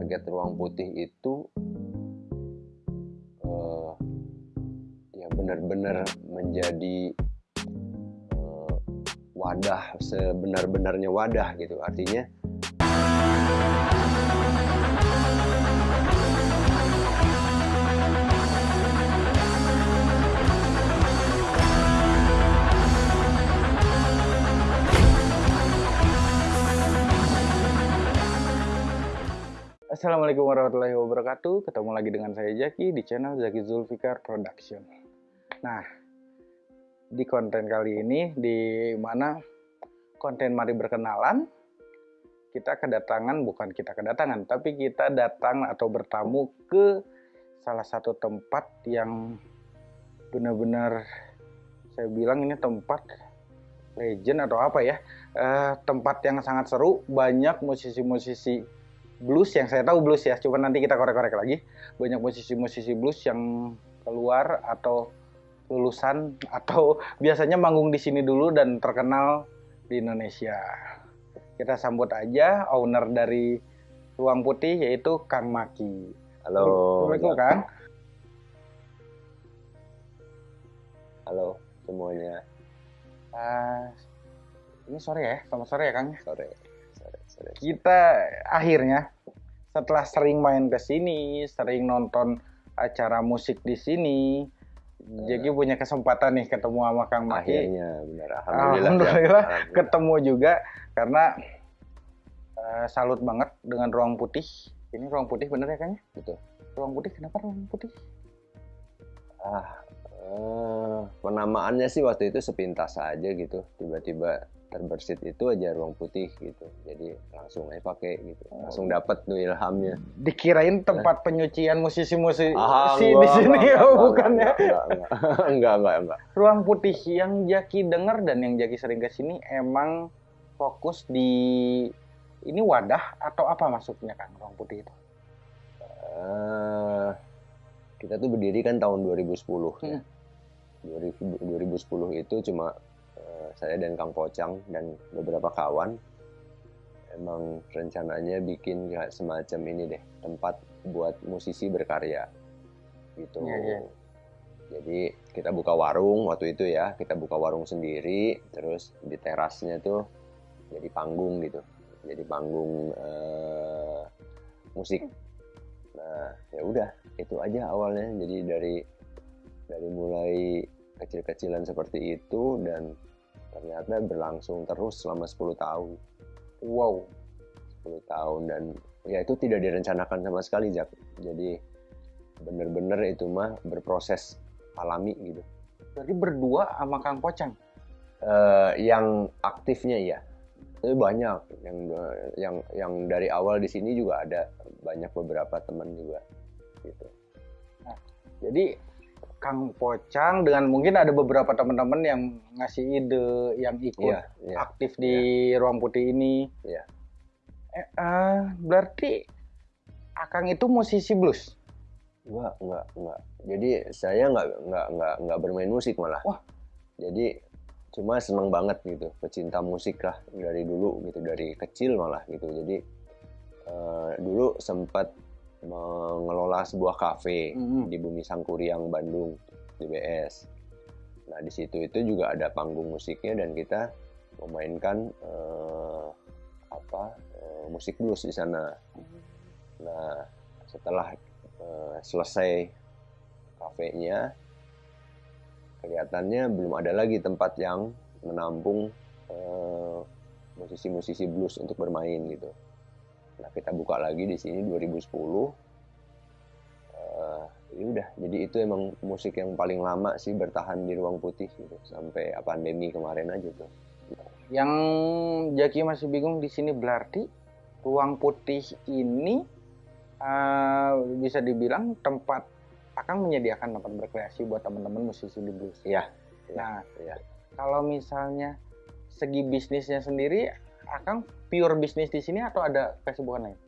target ruang putih itu uh, ya benar-benar menjadi uh, wadah sebenar-benarnya wadah gitu. Artinya Assalamualaikum warahmatullahi wabarakatuh. Ketemu lagi dengan saya Jaki di channel Zaki Zulfikar Production. Nah, di konten kali ini di mana konten mari berkenalan kita kedatangan bukan kita kedatangan tapi kita datang atau bertamu ke salah satu tempat yang benar-benar saya bilang ini tempat legend atau apa ya uh, tempat yang sangat seru banyak musisi-musisi blues yang saya tahu blues ya, coba nanti kita korek-korek lagi. Banyak musisi-musisi blues yang keluar atau lulusan atau biasanya manggung di sini dulu dan terkenal di Indonesia. Kita sambut aja owner dari Ruang Putih yaitu Kang Maki. Halo. Assalamualaikum Kang. Halo semuanya. Uh, ini sore ya, selamat sore ya Kang. Sore kita akhirnya setelah sering main ke sini, sering nonton acara musik di sini, uh, jadi punya kesempatan nih ketemu sama Kang Maki. Akhirnya benar, alhamdulillah, alhamdulillah, ya. ketemu juga karena uh, salut banget dengan ruang putih. Ini ruang putih bener ya Kang? Betul. Ruang putih kenapa ruang putih? Ah, uh, penamaannya sih waktu itu sepintas aja gitu, tiba-tiba terbersit itu aja ruang putih gitu. Jadi langsung aja pakai gitu. Langsung oh. dapat tuh ilhamnya. Dikirain tempat penyucian musisi-musisi ah, di sini ya bukan ya? enggak enggak, enggak. Enggak ruang putih yang Jaki dengar dan yang Jaki sering ke sini emang fokus di ini wadah atau apa maksudnya kan ruang putih itu? Uh, kita tuh berdiri kan tahun 2010 ya. hmm. ya 2010 itu cuma saya dan Kang Pocang dan beberapa kawan emang rencananya bikin kayak semacam ini deh tempat buat musisi berkarya gitu. Ya, ya. Jadi kita buka warung waktu itu ya kita buka warung sendiri terus di terasnya tuh jadi panggung gitu jadi panggung uh, musik. Nah ya udah itu aja awalnya jadi dari dari mulai kecil-kecilan seperti itu dan ternyata berlangsung terus selama 10 tahun. Wow. 10 tahun dan ya itu tidak direncanakan sama sekali Jack jadi bener-bener itu mah berproses alami gitu. Jadi berdua sama Kang Pocang? Uh, yang aktifnya ya tapi banyak. Yang yang yang dari awal di sini juga ada banyak beberapa teman juga gitu. Nah, jadi Kang Pocang dengan mungkin ada beberapa teman-teman yang ngasih ide yang ikut yeah, yeah, aktif di yeah. ruang putih ini. Yeah. Eh, uh, berarti Akang itu musisi blues? Enggak, enggak, enggak. Jadi saya enggak enggak enggak enggak bermain musik malah. Wah. Jadi cuma seneng banget gitu, pecinta musik lah dari dulu gitu, dari kecil malah gitu. Jadi uh, dulu sempat mengelola sebuah kafe mm-hmm. di Bumi Sangkuriang Bandung di BS. Nah di situ itu juga ada panggung musiknya dan kita memainkan uh, apa uh, musik blues di sana. Nah setelah uh, selesai kafenya, kelihatannya belum ada lagi tempat yang menampung musisi-musisi blues untuk bermain gitu. Nah kita buka lagi di sini 2010. Uh, ya udah, jadi itu emang musik yang paling lama sih bertahan di ruang putih gitu sampai pandemi kemarin aja tuh. Yang Jaki masih bingung di sini berarti ruang putih ini uh, bisa dibilang tempat akan menyediakan tempat berkreasi buat teman-teman musisi di blues. Iya. Nah, ya. kalau misalnya segi bisnisnya sendiri Akang pure bisnis di sini atau ada kesibukan lain?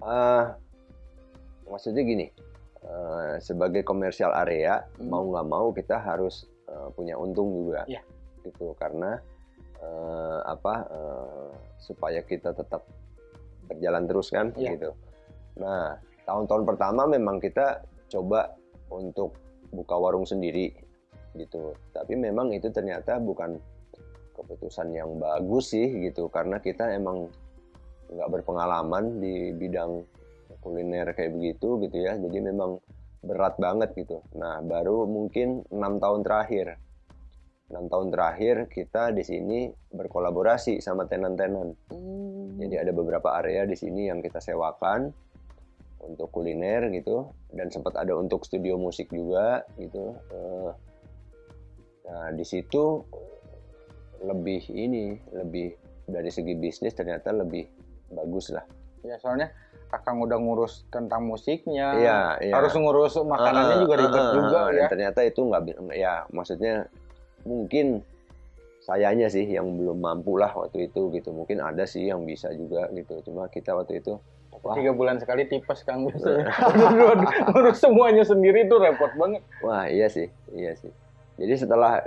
Uh, maksudnya gini, uh, sebagai komersial area hmm. mau nggak mau kita harus uh, punya untung juga, yeah. gitu karena uh, apa uh, supaya kita tetap berjalan terus kan, yeah. gitu. Nah, tahun-tahun pertama memang kita coba untuk buka warung sendiri gitu. Tapi memang itu ternyata bukan keputusan yang bagus sih gitu karena kita emang nggak berpengalaman di bidang kuliner kayak begitu gitu ya. Jadi memang berat banget gitu. Nah, baru mungkin enam tahun terakhir enam tahun terakhir kita di sini berkolaborasi sama tenan-tenan. Hmm. Jadi ada beberapa area di sini yang kita sewakan untuk kuliner gitu dan sempat ada untuk studio musik juga gitu. Eh, nah di situ lebih ini lebih dari segi bisnis ternyata lebih bagus lah. Ya soalnya Kakang udah ngurus tentang musiknya, iya, iya. harus ngurus makanannya uh, juga ribet uh, uh, juga uh, ya. ternyata itu nggak, ya maksudnya mungkin sayanya sih yang belum mampu lah waktu itu gitu mungkin ada sih yang bisa juga gitu cuma kita waktu itu wah. tiga bulan sekali tipes kang biasanya ngurus semuanya sendiri itu repot banget wah iya sih iya sih jadi setelah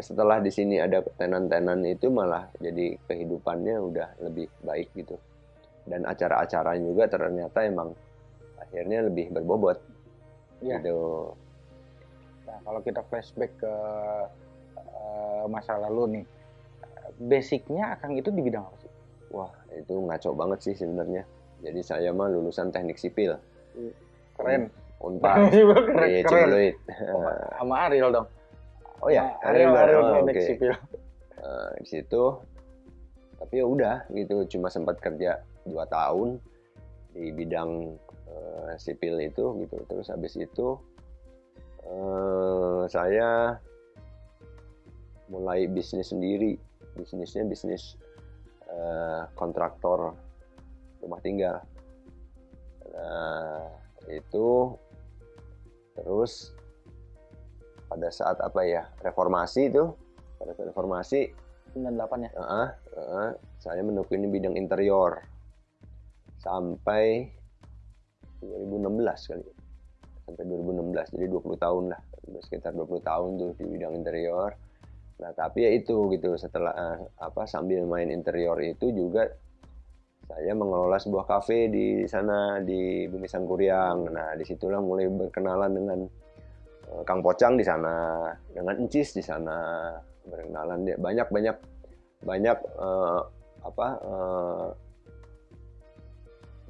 setelah di sini ada tenan-tenan itu malah jadi kehidupannya udah lebih baik gitu dan acara-acaranya juga ternyata emang akhirnya lebih berbobot ya. gitu nah kalau kita flashback ke Eh, masa lalu nih basicnya Akang itu di bidang apa sih? Wah itu ngaco banget sih sebenarnya. Jadi saya mah lulusan teknik sipil. Keren. Unpad. keren. Di Cibuloid. Oh, sama Ariel dong. Oh ya, Ariel, Ariel, sipil. Uh, di situ, tapi ya udah gitu, cuma sempat kerja dua tahun di bidang uh, sipil itu gitu. Terus habis itu uh, saya mulai bisnis sendiri bisnisnya bisnis uh, kontraktor rumah tinggal nah itu terus pada saat apa ya reformasi itu pada saat reformasi 98 ya? uh, uh, saya menekuni bidang interior sampai 2016 kali. Sampai 2016 jadi 20 tahun lah sekitar 20 tahun tuh di bidang interior. Nah, tapi ya itu gitu setelah uh, apa sambil main interior itu juga saya mengelola sebuah kafe di sana di Bumi Sangkuriang. Nah, di situlah mulai berkenalan dengan uh, Kang Pocang di sana, dengan Encis di sana, berkenalan dia. Banyak banyak banyak uh, apa uh,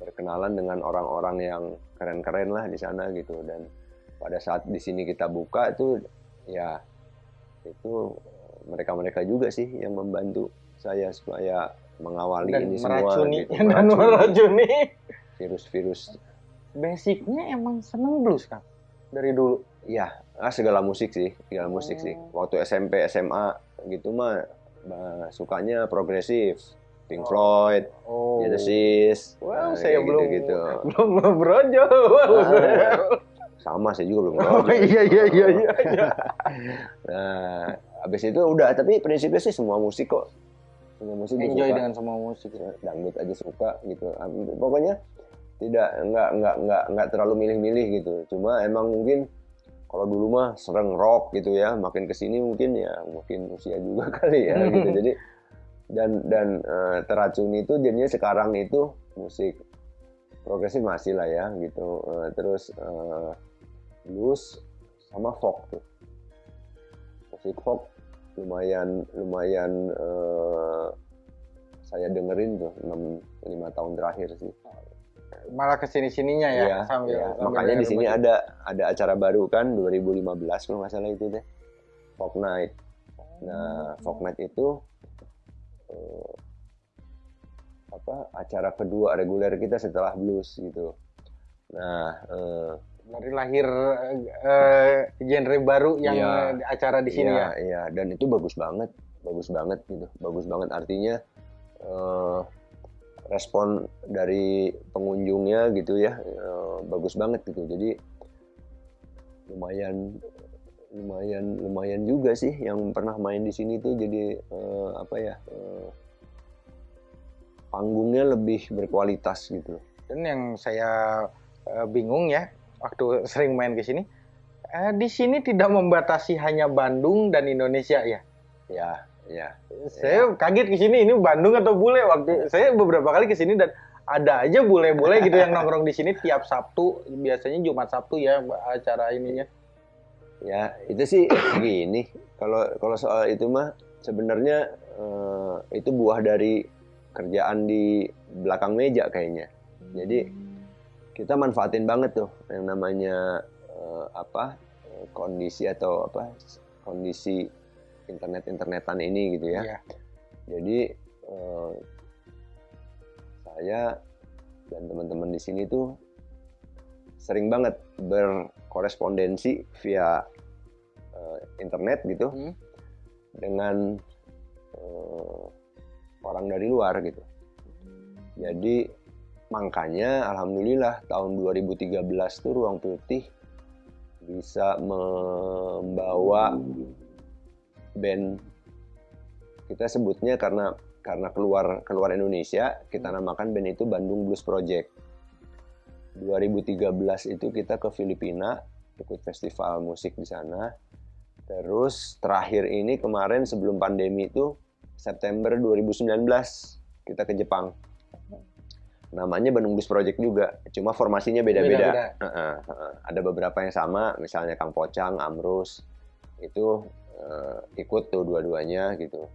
berkenalan dengan orang-orang yang keren-keren lah di sana gitu. Dan pada saat di sini kita buka itu ya itu mereka-mereka juga sih yang membantu saya supaya mengawali dan ini meracuni, semua gitu. dan meracuni. virus-virus. Basicnya emang seneng blues kan dari dulu iya ah, segala musik sih segala musik sih oh. waktu SMP SMA gitu mah bah, sukanya progresif Pink oh. Floyd, oh. Genesis, wow, nah, saya belum gitu, -gitu. belum beronjol. Ah, sama saya juga belum. Oh, iya iya iya iya. nah, habis itu udah tapi prinsipnya sih semua musik kok semua musik enjoy suka. dengan semua musik dangdut aja suka gitu pokoknya tidak nggak nggak nggak nggak terlalu milih-milih gitu cuma emang mungkin kalau dulu mah sering rock gitu ya makin ke sini mungkin ya mungkin usia juga kali ya gitu. Jadi dan dan uh, teracuni itu jadinya sekarang itu musik progresif masih lah ya gitu. Uh, terus uh, blues sama folk tuh. Musik folk lumayan lumayan uh, saya dengerin tuh 6 5 tahun terakhir sih. Malah ke sini sininya ya, iya, sambil, iya. sambil makanya di sini ada ada acara baru kan 2015 kalau nggak salah itu deh. Folk Night. Nah, Folk Night itu uh, apa acara kedua reguler kita setelah blues gitu. Nah, uh, dari lahir uh, genre baru yang ya, acara di sini ya, ya. Iya, dan itu bagus banget, bagus banget gitu, bagus banget artinya uh, respon dari pengunjungnya gitu ya, uh, bagus banget gitu. Jadi lumayan lumayan lumayan juga sih yang pernah main di sini tuh jadi uh, apa ya uh, panggungnya lebih berkualitas gitu. Dan yang saya bingung ya waktu sering main ke sini. Eh, di sini tidak membatasi hanya Bandung dan Indonesia ya. Ya, ya. Saya ya. kaget ke sini ini Bandung atau bule waktu saya beberapa kali ke sini dan ada aja bule-bule gitu yang nongkrong di sini tiap Sabtu biasanya Jumat Sabtu ya acara ininya ya itu sih gini kalau kalau soal itu mah sebenarnya uh, itu buah dari kerjaan di belakang meja kayaknya jadi kita manfaatin banget tuh yang namanya uh, apa kondisi atau apa kondisi internet internetan ini gitu ya. Yeah. Jadi uh, saya dan teman-teman di sini tuh sering banget berkorespondensi via uh, internet gitu hmm. dengan uh, orang dari luar gitu. Jadi makanya alhamdulillah tahun 2013 tuh Ruang Putih bisa membawa band kita sebutnya karena karena keluar keluar Indonesia kita hmm. namakan band itu Bandung Blues Project. 2013 itu kita ke Filipina ikut festival musik di sana. Terus terakhir ini kemarin sebelum pandemi itu September 2019 kita ke Jepang. Namanya Bandung Blues Project juga, cuma formasinya beda-beda. Uh, uh, uh, ada beberapa yang sama, misalnya Kang Pocang, Amrus, itu uh, ikut tuh dua-duanya gitu.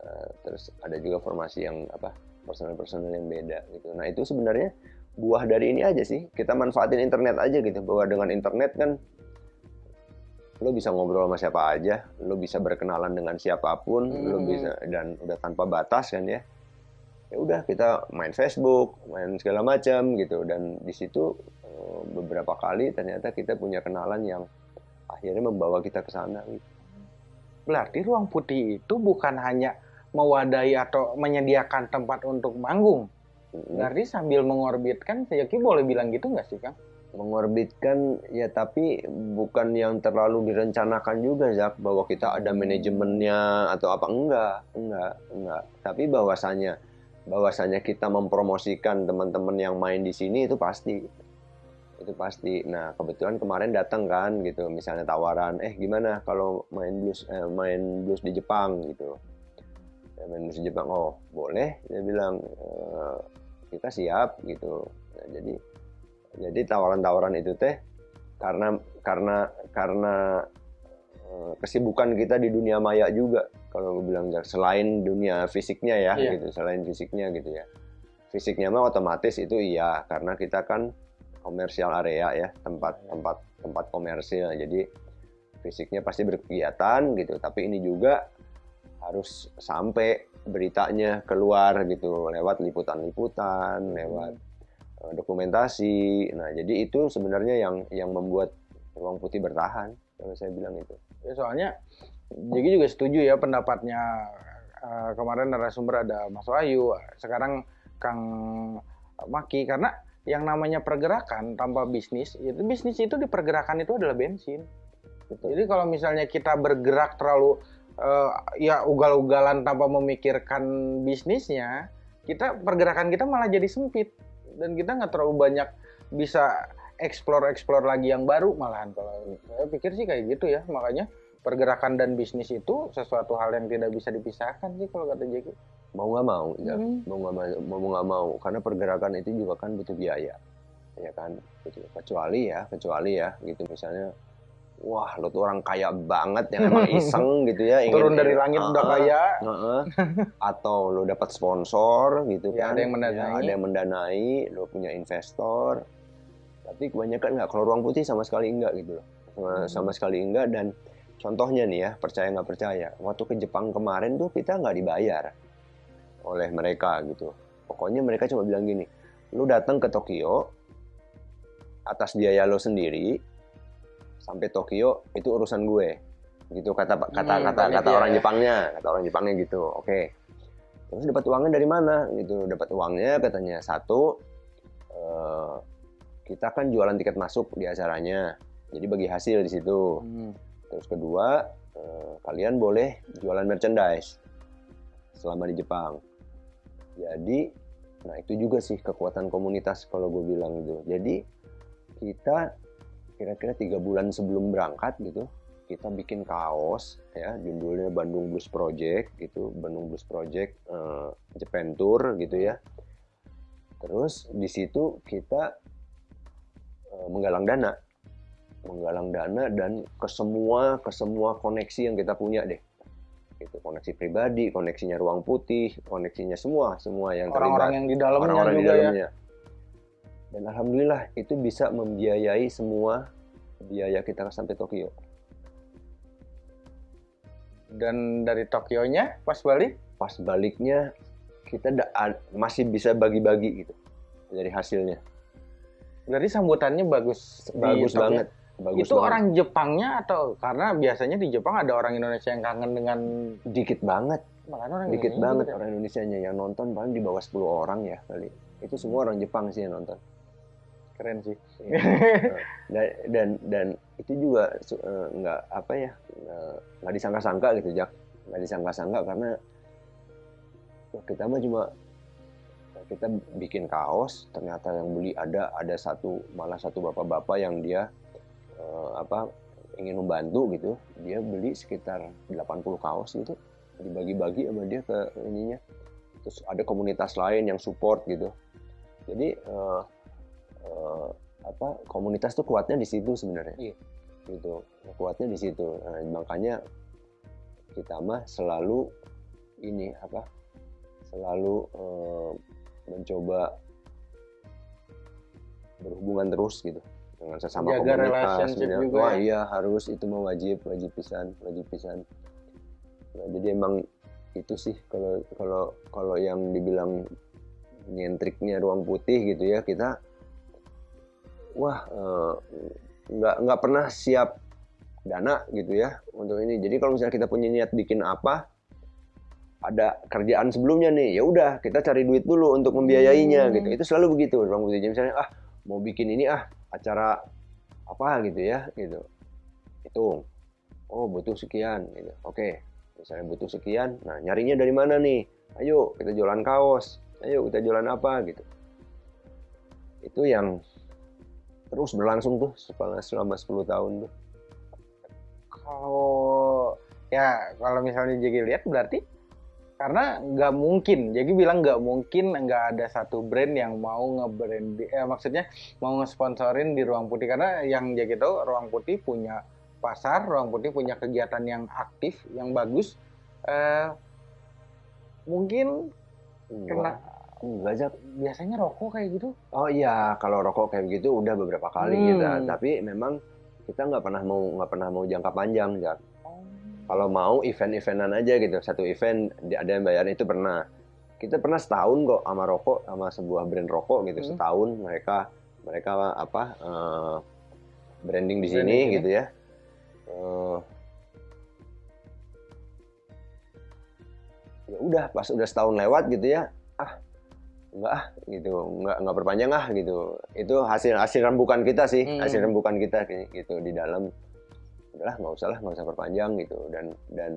Uh, terus ada juga formasi yang apa personal-personal yang beda gitu. Nah itu sebenarnya buah dari ini aja sih. Kita manfaatin internet aja gitu. Bahwa dengan internet kan lo bisa ngobrol sama siapa aja, lo bisa berkenalan dengan siapa pun, hmm. lo bisa dan udah tanpa batas kan ya ya udah kita main Facebook, main segala macam gitu dan di situ eh, beberapa kali ternyata kita punya kenalan yang akhirnya membawa kita ke sana gitu. Berarti ruang putih itu bukan hanya mewadahi atau menyediakan tempat untuk manggung. Berarti sambil mengorbitkan, saya kira boleh bilang gitu nggak sih, Kang? mengorbitkan ya tapi bukan yang terlalu direncanakan juga Zak bahwa kita ada manajemennya atau apa. Enggak enggak enggak. Tapi bahwasanya bahwasanya kita mempromosikan teman-teman yang main di sini itu pasti itu pasti. Nah kebetulan kemarin datang kan gitu. Misalnya tawaran eh gimana kalau main blues eh, main blues di Jepang? Gitu. Ya, main blues di Jepang. Oh boleh dia bilang. E, kita siap gitu. Nah, jadi jadi tawaran-tawaran itu teh karena karena karena Eh, kesibukan kita di dunia maya juga. Kalau gue bilang selain dunia fisiknya ya iya. gitu selain fisiknya gitu ya. Fisiknya mah otomatis itu iya karena kita kan komersial area ya tempat iya. tempat tempat komersil. Jadi fisiknya pasti berkegiatan gitu. Tapi ini juga harus sampai beritanya keluar gitu. Lewat liputan-liputan lewat uh, dokumentasi. Nah jadi itu sebenarnya yang yang membuat ruang putih bertahan kalau saya bilang itu. Ya, soalnya Jeki juga setuju ya pendapatnya uh, kemarin narasumber ada Mas Wahyu, sekarang Kang Maki. Karena yang namanya pergerakan tanpa bisnis itu bisnis itu di pergerakan itu adalah bensin. Gitu. Jadi kalau misalnya kita bergerak terlalu uh, ya ugal-ugalan tanpa memikirkan bisnisnya, kita pergerakan kita malah jadi sempit dan kita nggak terlalu banyak bisa explore-explore lagi yang baru malahan kalau saya pikir sih kayak gitu ya makanya pergerakan dan bisnis itu sesuatu hal yang tidak bisa dipisahkan sih kalau kata Jeki mau nggak mau ya hmm. mau nggak mau mau nggak mau. Karena pergerakan itu juga kan butuh biaya ya kan? Kecuali ya kecuali ya gitu. Misalnya wah lo tuh orang kaya banget yang emang iseng gitu ya ingin, turun dari langit uh, udah kaya. uh, uh, atau lo dapat sponsor gitu ya, kan? ada yang mendanai. ya, ada yang mendanai lo punya investor. Tapi kebanyakan nggak kalau ruang putih sama sekali enggak gitu loh. Sama, hmm. sama sekali enggak dan contohnya nih ya percaya nggak percaya. Waktu ke Jepang kemarin tuh kita nggak dibayar oleh mereka gitu. Pokoknya mereka cuma bilang gini lu datang ke Tokyo atas biaya lo sendiri sampai Tokyo itu urusan gue. Gitu kata kata hmm, kata kata orang Jepangnya kata orang Jepangnya gitu oke. Okay. terus dapat uangnya dari mana? Gitu dapat uangnya katanya. Satu uh, kita kan jualan tiket masuk di acaranya jadi bagi hasil di situ. Hmm. Terus kedua eh, kalian boleh jualan merchandise selama di Jepang. Jadi nah itu juga sih kekuatan komunitas kalau gue bilang gitu. Jadi kita kira-kira tiga bulan sebelum berangkat gitu kita bikin kaos ya judulnya Bandung Blues Project gitu Bandung Blues Project uh, Japan Tour gitu ya. Terus di situ kita uh, menggalang dana menggalang dana dan ke semua ke semua koneksi yang kita punya deh. Itu koneksi pribadi koneksinya ruang putih koneksinya semua semua yang orang-orang yang di dalamnya orang-orang juga di ya. dalamnya. Dan alhamdulillah itu bisa membiayai semua biaya kita sampai Tokyo. Dan dari Tokyo-nya pas balik? Pas baliknya kita masih bisa bagi-bagi gitu dari hasilnya. Berarti sambutannya bagus bagus Tokyo. banget bagus itu banget. orang Jepangnya atau karena biasanya di Jepang ada orang Indonesia yang kangen dengan dikit banget. Makanya orang dikit Indonesia banget juga. orang Indonesianya. Yang nonton paling di bawah 10 orang ya kali. Itu semua orang Jepang sih yang nonton. Keren sih. Iya. dan, dan dan itu juga eh, nggak apa ya eh, nggak disangka-sangka gitu Jak. Nggak disangka-sangka karena kita mah cuma kita bikin kaos ternyata yang beli ada ada satu malah satu bapak-bapak yang dia eh, apa ingin membantu gitu dia beli sekitar 80 kaos gitu dibagi-bagi sama dia ke ininya. Terus ada komunitas lain yang support gitu. Jadi eh, eh, apa komunitas tuh kuatnya di situ sebenarnya. Iya. gitu kuatnya di situ. Nah, makanya kita mah selalu ini apa selalu eh, mencoba berhubungan terus gitu dengan sesama Jaga komunitas relationship gitu. juga wah ya. iya harus itu mah wajib wajib pisan wajib pisan nah, jadi emang itu sih kalau kalau kalau yang dibilang nyentriknya ruang putih gitu ya kita wah eh, nggak nggak pernah siap dana gitu ya untuk ini jadi kalau misalnya kita punya niat bikin apa ada kerjaan sebelumnya nih ya udah kita cari duit dulu untuk membiayainya Hmm. gitu itu selalu begitu ruang putih jadi misalnya ah mau bikin ini ah acara apa gitu ya gitu. Hitung. Oh butuh sekian gitu. Oke misalnya butuh sekian nah nyarinya dari mana nih? Ayo kita jualan kaos. Ayo kita jualan apa gitu. Itu yang terus berlangsung tuh selama selama 10 tahun tuh. Kalau ya kalau misalnya Jegi lihat berarti karena nggak mungkin Jegi bilang nggak mungkin nggak ada satu brand yang mau nge-brand eh, maksudnya mau ngesponsorin di ruang putih karena yang Jegi tahu ruang putih punya pasar ruang putih punya kegiatan yang aktif yang bagus eh, mungkin enggak kena enggak Jak. biasanya rokok kayak gitu oh iya kalau rokok kayak begitu udah beberapa kali Hmm. kita tapi memang kita nggak pernah mau nggak pernah mau jangka panjang Jak. Kalau mau event-eventan aja gitu. Satu event ada yang bayar itu pernah. Kita pernah setahun kok sama rokok sama sebuah brand rokok gitu. Hmm. setahun mereka mereka apa eh, branding di sini Branding ini. gitu ya. Eh, ya udah pas udah setahun lewat gitu ya ah enggak ah gitu. Enggak enggak perpanjang ah gitu. Itu hasil hasil rembukan kita sih Hmm. hasil rembukan kita gitu di dalam udahlah nggak usah lah nggak usah perpanjang gitu. Dan dan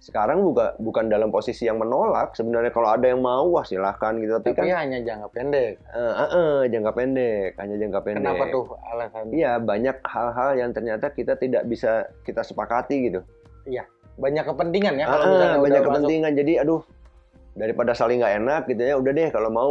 sekarang buka, bukan dalam posisi yang menolak sebenarnya kalau ada yang mau wah silahkan gitu. Tapi, tapi kan hanya jangka pendek. Eh, eh, eh, jangka pendek hanya jangka pendek. Kenapa tuh alasannya iya banyak hal-hal yang ternyata kita tidak bisa kita sepakati gitu. Banyak kepentingan ya kalau misalnya udah banyak masuk. kepentingan. Jadi aduh daripada saling nggak enak gitu ya udah deh kalau mau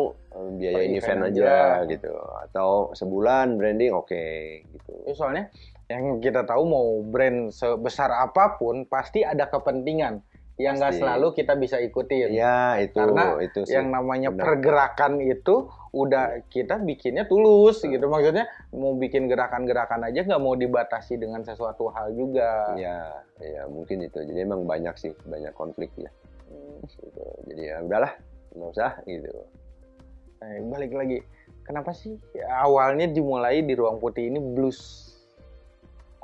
biayain Per event event aja aja. gitu. Atau sebulan branding oke gitu. Ya, soalnya yang kita tahu mau brand sebesar apa pun pasti ada kepentingan yang nggak selalu kita bisa ikutin. ya itu Karena itu sih Yang namanya Benar. pergerakan itu udah kita bikinnya tulus gitu. Maksudnya mau bikin gerakan-gerakan aja nggak mau dibatasi dengan sesuatu hal juga. ya ya mungkin itu jadi emang banyak sih banyak konflik ya Hmm. gitu. jadi ya udahlah nggak usah gitu Nah, balik lagi, kenapa sih awalnya dimulai di ruang putih ini blues?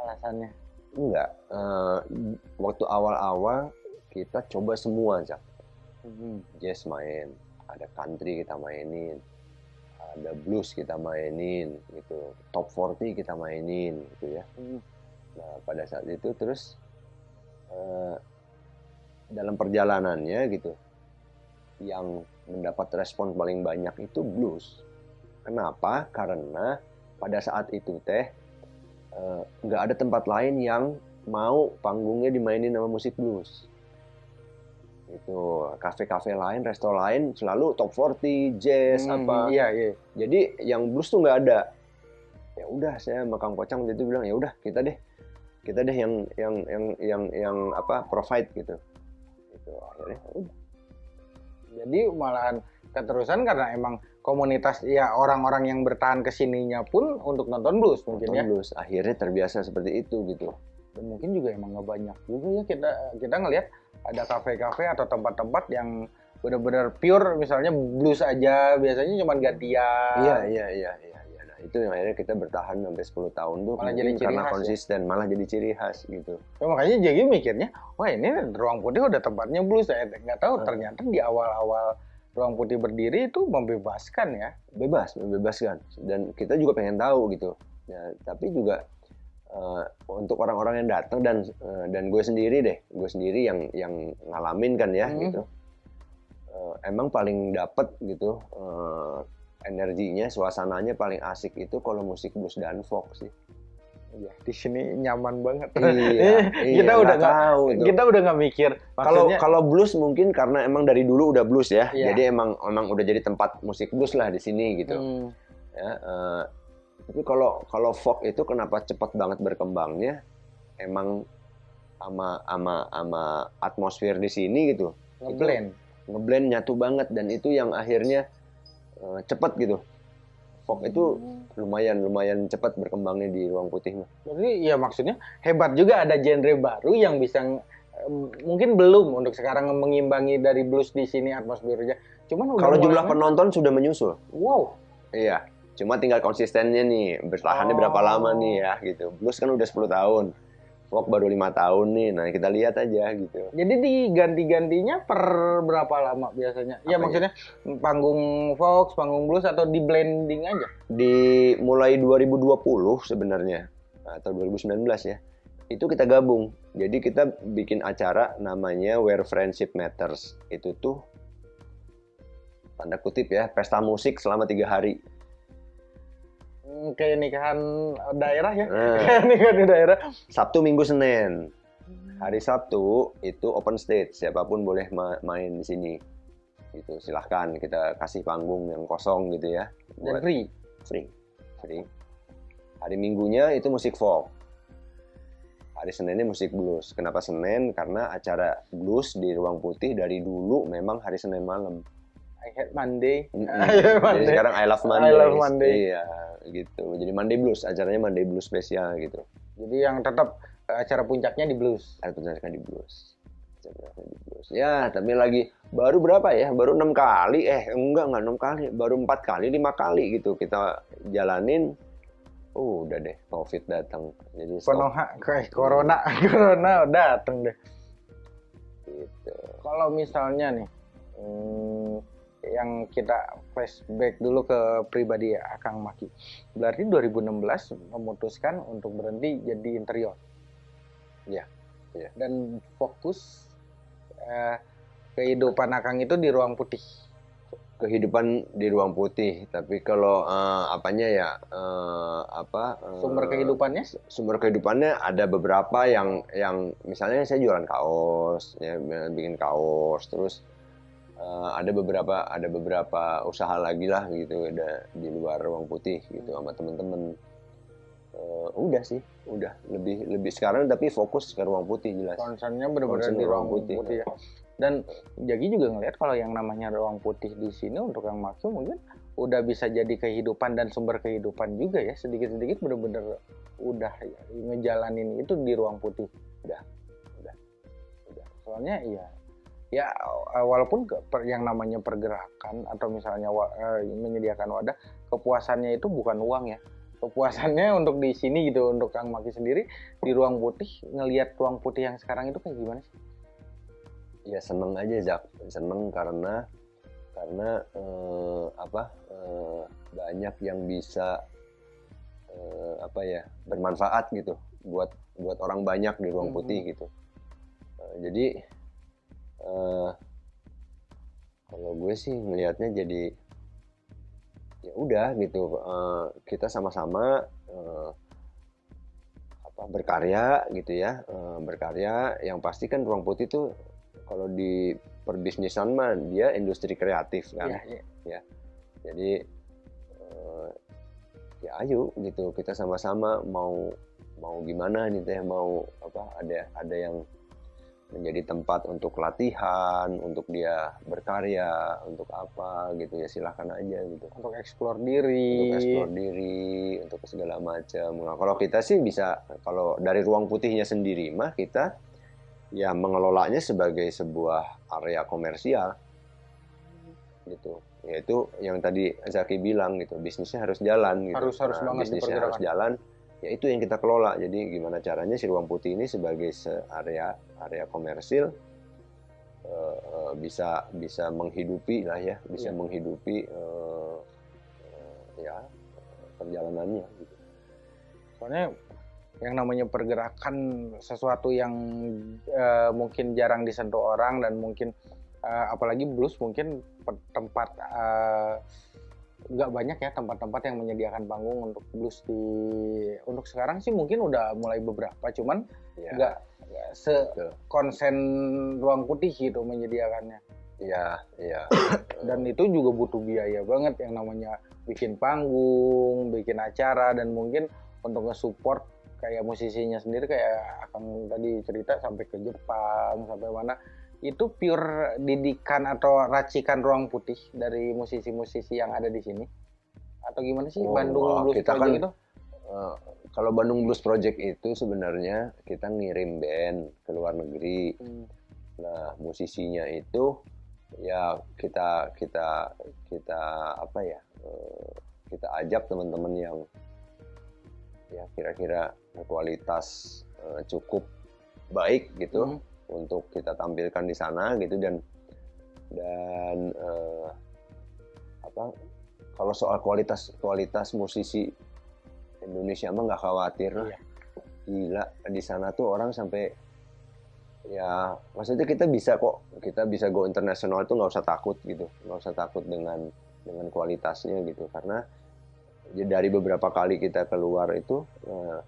Alasannya? enggak eh, waktu awal-awal kita coba semua Zak. Hmm. jazz main, ada country kita mainin, ada blues kita mainin, gitu, top 40 kita mainin, gitu ya. Hmm. Nah pada saat itu terus eh, dalam perjalanannya gitu, yang mendapat respon paling banyak itu blues. Kenapa? Karena pada saat itu teh eh, nggak ada tempat lain yang mau panggungnya dimainin sama musik blues itu kafe-kafe lain, resto lain selalu top 40, jazz Hmm, apa. Iya, iya. Jadi yang blues tuh nggak ada. Ya udah saya sama Kang Pocang waktu itu bilang ya udah kita deh, kita deh yang yang yang yang yang apa provide gitu. Itu akhirnya ya udah. Jadi malahan keterusan karena emang komunitas ya orang-orang yang bertahan ke sininya pun untuk nonton blues mungkin nonton ya. blues. Akhirnya terbiasa seperti itu gitu. Dan mungkin juga emang nggak banyak juga ya kita kita ngelihat ada kafe-kafe atau tempat-tempat yang benar-benar pure misalnya blues aja biasanya cuma gantian. Iya iya iya iya. iya. Nah itu yang akhirnya kita bertahan sampai 10 tahun tuh Malah jadi ciri karena khas ya? konsisten, malah jadi ciri khas gitu. Ya, makanya jadi mikirnya, wah ini ruang putih udah tempatnya blues. Saya nggak tahu Hmm. ternyata di awal-awal ruang putih berdiri itu membebaskan ya. Bebas, membebaskan. Dan kita juga pengen tahu gitu. Ya, tapi juga eh, untuk orang-orang yang datang dan eh, dan gue sendiri deh, gue sendiri yang yang ngalamin kan ya Hmm. gitu. Eh, emang paling dapet gitu eh, energinya, suasananya paling asik itu kalau musik blues dan folk sih. Iya, di sini nyaman banget. Iya, kita iya, udah nggak tahu itu. kita udah nggak mikir. Kalau Maksudnya, kalau blues mungkin karena emang dari dulu udah blues ya, Iya. jadi emang emang udah jadi tempat musik blues lah di sini gitu. hmm, Ya, eh, tapi kalau kalau folk itu kenapa cepat banget berkembangnya? Emang sama sama sama atmosfer di sini gitu, ngeblend. ngeblend nyatu banget dan itu yang akhirnya eh, cepat gitu. Folk itu lumayan lumayan cepat berkembangnya di ruang putih mah. Jadi ya maksudnya hebat juga ada genre baru yang bisa mungkin belum untuk sekarang mengimbangi dari blues di sini atmosfernya. Cuman Kalau jumlah penonton sudah menyusul. wow, Iya, cuma tinggal konsistennya nih, bertahannya berapa Oh. lama nih ya gitu. Blues kan udah 10 tahun, folk baru lima tahun nih. Nah kita lihat aja gitu. Jadi diganti-gantinya per berapa lama biasanya? Ya Apanya? maksudnya panggung Fox, panggung blues atau di blending aja? Di mulai 2020 sebenarnya atau 2019 ya, itu kita gabung. Jadi kita bikin acara namanya Where Friendship Matters. Itu tuh tanda kutip ya, pesta musik selama tiga hari. Kayak nikahan daerah ya? Nah, Kayak nikahan di daerah. Sabtu, Minggu, Senin. Hari Sabtu itu open stage, siapa pun boleh ma- main di sini. Gitu, silahkan kita kasih panggung yang kosong gitu ya. Dan Buat free. free. Free. Hari Minggunya itu musik folk. Hari Seninnya musik blues. Kenapa Senin? Karena acara blues di Ruang Putih dari dulu memang hari Senin malam. I hate Monday. Mm-mm. I hate Jadi Monday. sekarang I Love Monday. I Love Monday. Iya, gitu. Jadi Monday Blues, acaranya Monday Blues spesial gitu. Jadi yang tetap eh, acara puncaknya di blues. Ada penjelasan di blues. Penjelasan di blues. Ya, tapi lagi baru berapa ya? Baru enam kali. Eh, enggak enggak enam kali. Baru empat kali, lima kali gitu kita jalanin. Oh, udah deh, COVID datang. Jadi. Konoha, kayak corona, corona dateng deh. Gitu. Kalau misalnya nih, hmm, yang kita flashback dulu ke pribadi ya, Kang Maki. Berarti 2016 memutuskan untuk berhenti jadi interior. Iya, iya. Dan fokus eh, kehidupan Akang itu di ruang putih. Kehidupan di ruang putih, tapi kalau eh, apanya ya eh, apa eh, Sumber kehidupannya sumber kehidupannya ada beberapa yang yang misalnya saya jualan kaos ya bikin kaos terus eh, ada beberapa ada beberapa usaha lagi lah gitu ada di luar ruang putih gitu sama temen-temen Eh, udah sih udah lebih lebih sekarang tapi fokus ke ruang putih jelas concernnya benar-benar di ruang ruang putih, putih. ya. Dan Jagi juga ngelihat kalau yang namanya ruang putih di sini untuk Kang Maki mungkin udah bisa jadi kehidupan dan sumber kehidupan juga ya sedikit-sedikit benar-benar udah ya, ngejalanin itu di ruang putih. Udah, udah, udah. Soalnya ya ya walaupun yang namanya pergerakan atau misalnya eh, menyediakan wadah kepuasannya itu bukan uang ya kepuasannya untuk di sini gitu untuk Kang Maki sendiri di ruang putih ngelihat ruang putih yang sekarang itu kayak gimana sih? ya seneng aja Zak seneng karena karena eh, apa eh, banyak yang bisa eh, apa ya bermanfaat gitu buat buat orang banyak di ruang Mhm. putih gitu Eh, jadi eh, kalau gue sih ngelihatnya jadi ya udah gitu. Eh, kita sama-sama eh, apa berkarya gitu ya. Eh, berkarya yang pasti kan ruang putih tuh kalau di perbisnisan mah dia industri kreatif kan. Iya, iya. ya. Jadi eh, ya ayo gitu. Kita sama-sama mau mau gimana nih teh mau apa ada ada yang menjadi tempat untuk latihan untuk dia berkarya untuk apa gitu ya silahkan aja gitu. Untuk eksplor diri. untuk eksplor diri untuk segala macam. Nah, kalau kita sih bisa kalau dari ruang putihnya sendiri mah kita ya mengelolanya sebagai sebuah area komersial. Gitu. Yaitu yang tadi Zaki bilang gitu bisnisnya harus jalan gitu. Harus- harus banget bisnisnya harus jalan ya itu yang kita kelola. Jadi gimana caranya si ruang putih ini sebagai se- area area komersil eh, bisa bisa menghidupi lah ya bisa Iya. menghidupi eh, ya perjalanannya gitu. Soalnya yang namanya pergerakan sesuatu yang eh, mungkin jarang disentuh orang dan mungkin eh, apalagi blues mungkin tempat nggak banyak ya tempat-tempat yang menyediakan panggung untuk blues di untuk sekarang sih mungkin udah mulai beberapa cuman ya nggak nggak sekonsen ruang putih gitu menyediakannya. Ya ya dan itu juga butuh biaya banget yang namanya bikin panggung, bikin acara dan mungkin untuk nge-support kayak musisinya sendiri kayak akan tadi cerita sampai ke Jepang sampai mana. Itu pure didikan atau racikan ruang putih dari musisi-musisi yang ada di sini? Atau gimana sih? Oh, Bandung Blues kita kan- itu? Eh, kalau Bandung Blues Project itu sebenarnya kita ngirim band ke luar negeri. Hmm, Nah, musisinya itu ya kita kita kita apa ya? eh, kita ajak teman-teman yang ya kira-kira kualitas eh, cukup baik gitu hmm, untuk kita tampilkan di sana gitu dan dan eh, apa kalau soal kualitas kualitas musisi Indonesia mah nggak khawatir lah. Iya. Gila di sana tuh orang sampai ya maksudnya kita bisa kok kita bisa go internasional tuh nggak usah takut gitu nggak usah takut dengan dengan kualitasnya gitu karena ya dari beberapa kali kita keluar itu eh,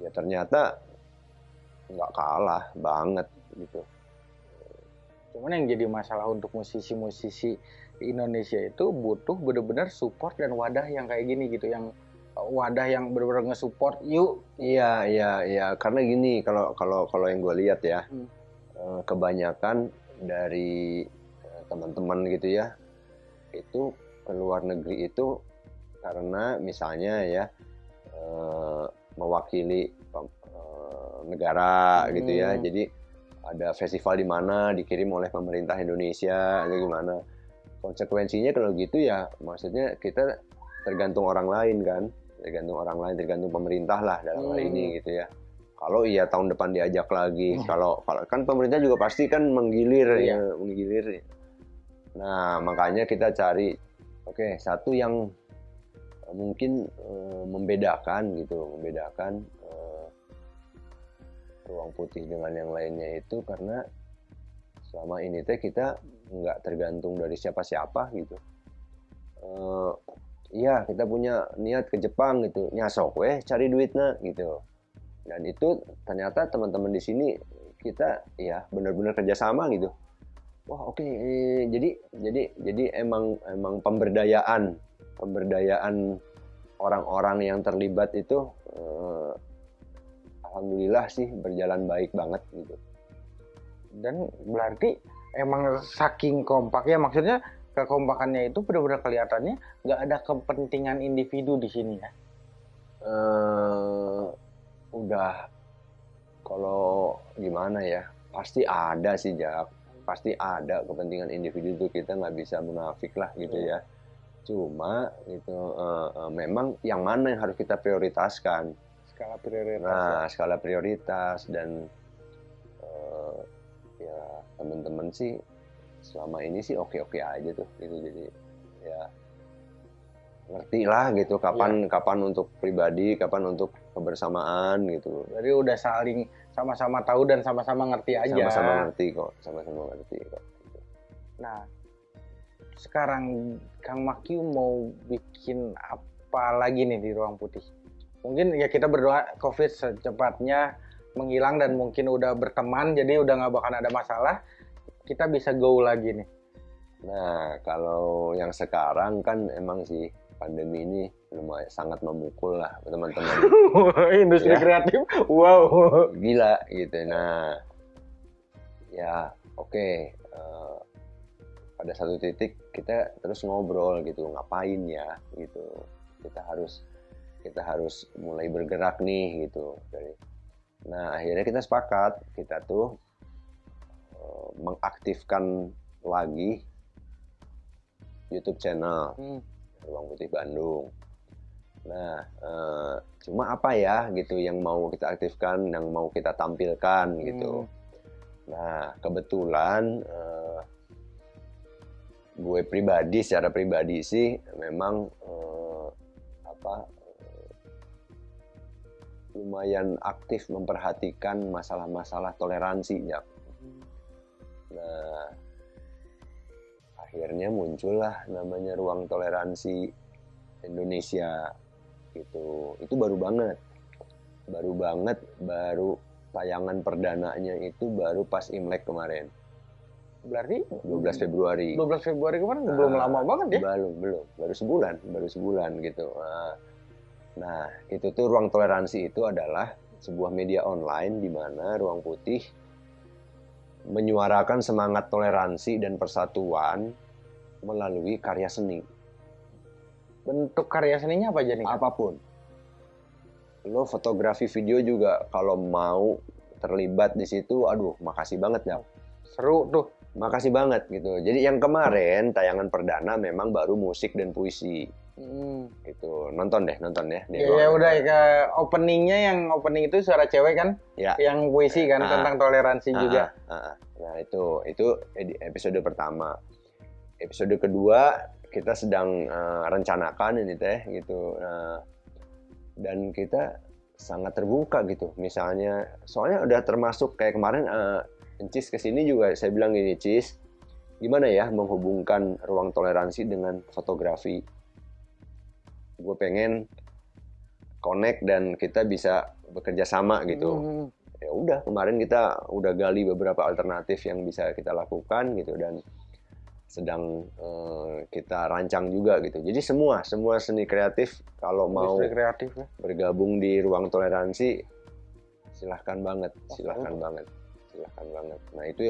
ya ternyata nggak kalah banget gitu Cuman yang jadi masalah untuk musisi-musisi Indonesia itu butuh benar-benar support dan wadah yang kayak gini gitu, yang wadah yang benar-benar nge-support yuk. Iya, iya, iya. Karena gini, kalau kalau kalau yang gue lihat ya, Hmm. eh, kebanyakan dari eh, teman-teman gitu ya, itu ke luar negeri itu karena misalnya ya eh, mewakili negara gitu ya. Hmm. Jadi ada festival di mana dikirim oleh pemerintah Indonesia atau gimana. Konsekuensinya kalau gitu ya, maksudnya kita tergantung orang lain kan, tergantung orang lain, tergantung pemerintah lah dalam hal Hmm. ini gitu ya. Kalau iya tahun depan diajak lagi, Hmm. kalau kalau kan pemerintah juga pasti kan menggilir Iya. ya, menggilir. Nah makanya kita cari, oke satu yang eh, mungkin eh, membedakan gitu, membedakan eh, ruang putih dengan yang lainnya itu karena selama ini teh kita nggak tergantung dari siapa-siapa gitu. Eh, Iya kita punya niat ke Jepang gitu, nyasok weh cari duitnya gitu. Dan itu ternyata teman-teman di sini kita ya benar-benar kerjasama gitu. Wah oke, eh, jadi jadi jadi emang emang pemberdayaan pemberdayaan orang-orang yang terlibat itu eh, alhamdulillah sih berjalan baik banget gitu. Dan berarti emang saking kompaknya, maksudnya kekompakannya itu benar-benar kelihatannya nggak ada kepentingan individu di sini ya. eh udah. Kalau gimana ya? Pasti ada sih Jak pasti ada kepentingan individu itu kita nggak bisa munafik lah gitu ya. Cuma itu eh, eh, memang yang mana yang harus kita prioritaskan? Skala prioritas. nah skala prioritas dan eh, ya teman-teman sih selama ini sih oke oke aja tuh gitu jadi ya ngerti lah gitu kapan kapan untuk pribadi kapan untuk kebersamaan gitu Jadi udah saling sama-sama tahu dan sama-sama ngerti aja. sama-sama ngerti kok sama-sama ngerti kok Nah, sekarang Kang Makyu mau bikin apa lagi nih di Ruang Putih? Mungkin ya kita berdoa COVID secepatnya menghilang dan mungkin udah berteman, jadi udah nggak bakal ada masalah. Kita bisa go lagi nih? Nah, kalau yang sekarang kan emang sih pandemi ini lumayan sangat memukul lah teman-teman. Industri ya. kreatif, wow. Gila gitu. Nah, ya oke. Okay. Uh, eh, pada satu titik kita terus ngobrol gitu, ngapain ya gitu. Kita harus kita harus mulai bergerak nih gitu. Dari, nah akhirnya kita sepakat kita tuh uh, mengaktifkan lagi YouTube channel hmm. Ruang Putih Bandung. Nah, eh, cuma apa ya gitu yang mau kita aktifkan, yang mau kita tampilkan gitu. Hmm. Nah, kebetulan eh, gue pribadi, secara pribadi sih memang eh, apa eh, lumayan aktif memperhatikan masalah-masalah toleransi ya. Nah, akhirnya muncullah namanya ruang toleransi Indonesia gitu itu baru banget. Baru banget baru tayangan perdananya itu baru pas Imlek kemarin. Berarti 12 Februari. 12 Februari kemarin nah, belum lama banget ya? belum belum. Baru sebulan baru sebulan gitu. Nah, nah itu tuh ruang toleransi itu adalah sebuah media online di mana ruang putih menyuarakan semangat toleransi dan persatuan melalui karya seni. Bentuk karya seninya apa aja nih? Apa pun. Lo fotografi video juga kalau mau terlibat di situ, aduh, makasih banget ya. Seru tuh. Makasih banget gitu. Jadi yang kemarin tayangan perdana memang baru musik dan puisi. Hmm. Itu nonton deh, nonton ya. Iya ya, udah ke openingnya yang opening itu suara cewek kan? Ya. Yang puisi kan uh, tentang toleransi uh, juga. Uh. Nah itu itu episode pertama. Episode kedua kita sedang uh, rencanakan ini teh gitu. Uh, dan kita sangat terbuka gitu. Misalnya, soalnya udah termasuk kayak kemarin uh, Cis ke sini juga saya bilang gini Cis, gimana ya menghubungkan ruang toleransi dengan fotografi? Gue pengen connect dan kita bisa bekerja sama gitu. Hmm. Ya udah kemarin kita udah gali beberapa alternatif yang bisa kita lakukan gitu dan sedang uh, kita rancang juga gitu. Jadi semua semua seni kreatif kalau mau kreatif ya. bergabung di ruang toleransi silahkan banget, silahkan oh. banget silahkan banget nah itu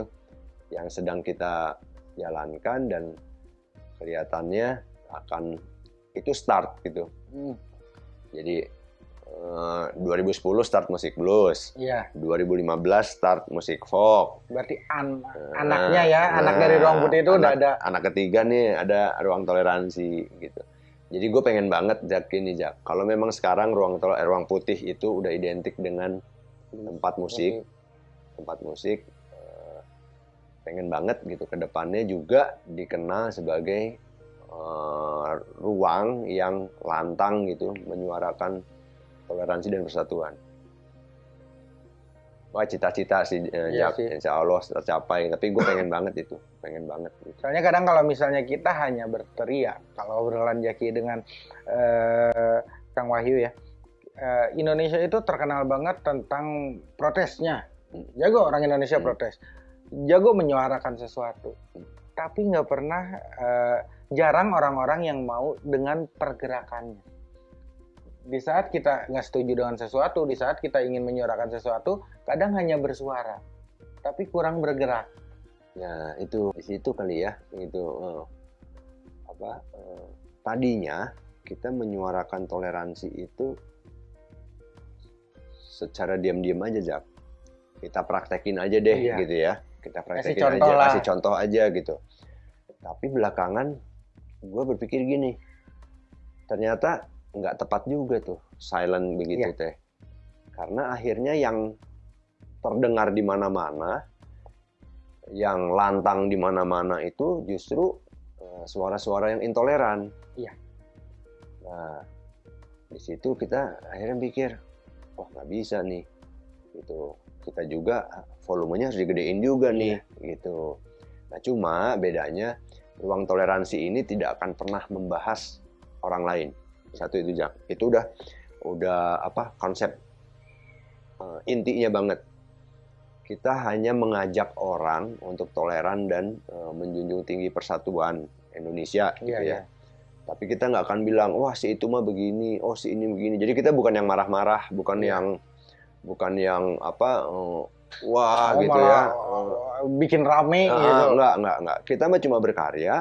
yang sedang kita jalankan dan kelihatannya akan itu start gitu. Hmm. jadi uh, eh, 2010 start musik blues. Iya. 2015 start musik folk. Berarti an nah, anaknya ya nah, anak dari ruang putih itu anak, udah ada. anak ketiga nih ada ruang toleransi gitu. Jadi gue pengen banget Jak ini Jak. Kalau memang sekarang ruang tol eh, ruang putih itu udah identik dengan tempat musik, tempat musik uh, pengen banget gitu. Ke depannya juga dikenal sebagai uh, ruang yang lantang gitu menyuarakan toleransi dan persatuan. Wah cita-cita sih, uh, iya sih. insya Allah tercapai. Tapi gue pengen banget itu, pengen banget. Gitu. Soalnya kadang kalau misalnya kita hanya berteriak, kalau obrolan Jaki dengan uh, Kang Wahyu ya, uh, Indonesia itu terkenal banget tentang protesnya jago orang Indonesia hmm. protes jago menyuarakan sesuatu tapi nggak pernah uh, jarang orang-orang yang mau dengan pergerakannya. Di saat kita nggak setuju dengan sesuatu di saat kita ingin menyuarakan sesuatu kadang hanya bersuara tapi kurang bergerak. Ya itu di situ kali ya itu uh, apa uh, tadinya kita menyuarakan toleransi itu secara diam-diam aja jak kita praktekin aja deh iya. gitu ya. Kita praktekin kasih aja lah. kasih contoh aja gitu. Tapi belakangan gue berpikir gini ternyata nggak tepat juga tuh silent begitu iya. teh karena akhirnya yang terdengar di mana-mana yang lantang di mana-mana itu justru eh, suara-suara yang intoleran iya nah di situ kita akhirnya pikir wah nggak bisa nih gitu kita juga volumenya harus digedein juga nih yeah. gitu. Nah cuma bedanya ruang toleransi ini tidak akan pernah membahas orang lain. Satu itu jak. Itu udah udah apa konsep uh, intinya banget. kita hanya mengajak orang untuk toleran dan uh, menjunjung tinggi persatuan Indonesia gitu Iya, ya. iya. Tapi kita nggak akan bilang, wah si itu mah begini, oh si ini begini. Jadi kita bukan yang marah-marah, bukan Iya. yang bukan yang apa, uh, wah Oh, gitu malah, ya. bikin rame Ah, gitu. Enggak, enggak, enggak. Kita mah cuma berkarya.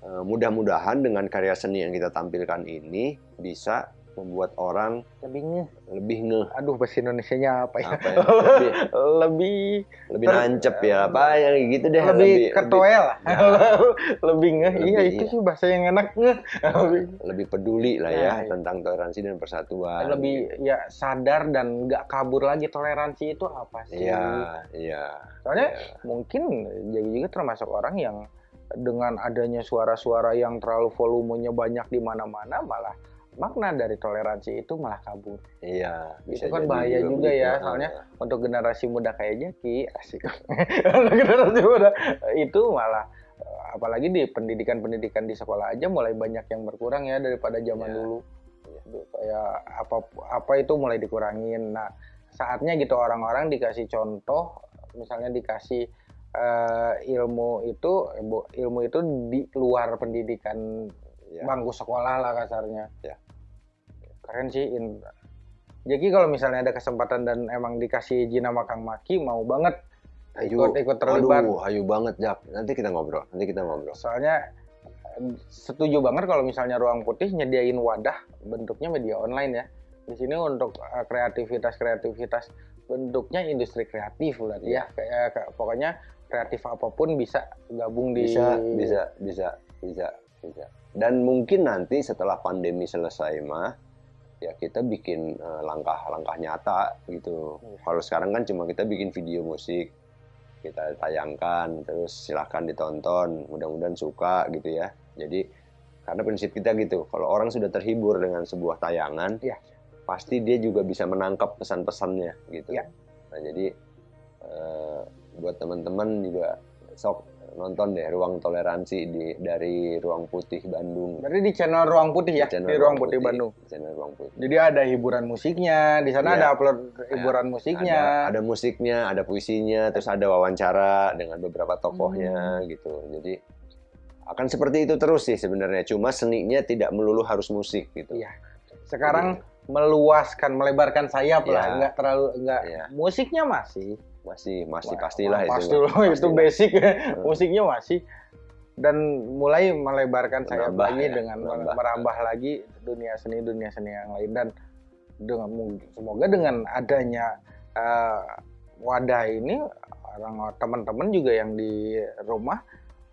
Eh, Mudah-mudahan dengan karya seni yang kita tampilkan ini bisa membuat orang Lebih ngeh. lebih ngeh, Aduh, bahasa Indonesianya apa ya? apa ya, lebih, lebih lebih nancep ya, apa yang gitu deh, lebih ketoel lah. Ya. lebih ngeh. Iya, Lebih, itu sih bahasa yang enak ngeh. Lebih, lebih peduli lah ya iya. tentang toleransi dan persatuan. lebih ya sadar dan nggak kabur lagi toleransi itu apa sih? Iya, iya. Soalnya iya. mungkin jadi juga termasuk orang yang dengan adanya suara-suara yang terlalu volumenya banyak di mana-mana malah makna dari toleransi itu malah kabur. Iya, Itu kan bahaya juga begitu. ya, soalnya Untuk generasi muda kayak Jaki, asik. Untuk generasi muda itu malah apalagi di pendidikan-pendidikan di sekolah aja mulai banyak yang berkurang ya daripada zaman Iya. dulu. Aduh, Kayak apa apa itu mulai dikurangin. Nah, saatnya gitu orang-orang dikasih contoh, misalnya dikasih eh, ilmu itu ilmu itu di luar pendidikan Iya. bangku sekolah lah kasarnya. Ya. Keren sih. In- Jadi kalau misalnya ada kesempatan dan emang dikasih izin sama Kang Maki, mau banget Ayo, ikut ikut terlibat. Aduh, ayo banget, Jak. Nanti kita ngobrol. Nanti kita ngobrol. Soalnya eh, setuju banget kalau misalnya Ruang Putih nyediain wadah bentuknya media online ya. Di sini untuk eh, kreativitas-kreativitas bentuknya industri kreatif berarti ya. Kayak kayak- pokoknya kreatif apa pun bisa gabung di Bisa, bisa, bisa, bisa, bisa. Dan mungkin nanti setelah pandemi selesai mah, ya kita bikin eh, langkah-langkah nyata gitu. Iya. Kalau sekarang kan cuma kita bikin video musik, kita tayangkan, terus silahkan ditonton, mudah-mudahan suka gitu ya. Jadi karena prinsip kita gitu, kalau orang sudah terhibur dengan sebuah tayangan, Iya. pasti dia juga bisa menangkap pesan-pesannya gitu. Iya. Nah jadi eh, buat teman-teman juga sok nonton deh ruang toleransi di dari ruang putih Bandung. Berarti di channel Ruang Putih ya, Channel di Ruang Putih, Bandung. Channel ruang putih. Jadi ada hiburan musiknya, di sana Iya. ada upload hiburan musiknya. Ada, ada musiknya, ada puisinya, terus ada wawancara dengan beberapa tokohnya Hmm. gitu. Jadi akan seperti itu terus sih sebenarnya. Cuma seninya tidak melulu harus musik gitu. Iya. Sekarang meluaskan, melebarkan sayap lah, Iya. nggak terlalu nggak Iya. musiknya masih. Masih masih Wah, pastilah itu. pasti mah. loh, itu Pastilah. basic musiknya masih dan mulai melebarkan sayap Menambah lagi ya, dengan menambah. merambah lagi dunia seni dunia seni yang lain dan dengan semoga dengan adanya eh, wadah ini orang teman-teman juga yang di rumah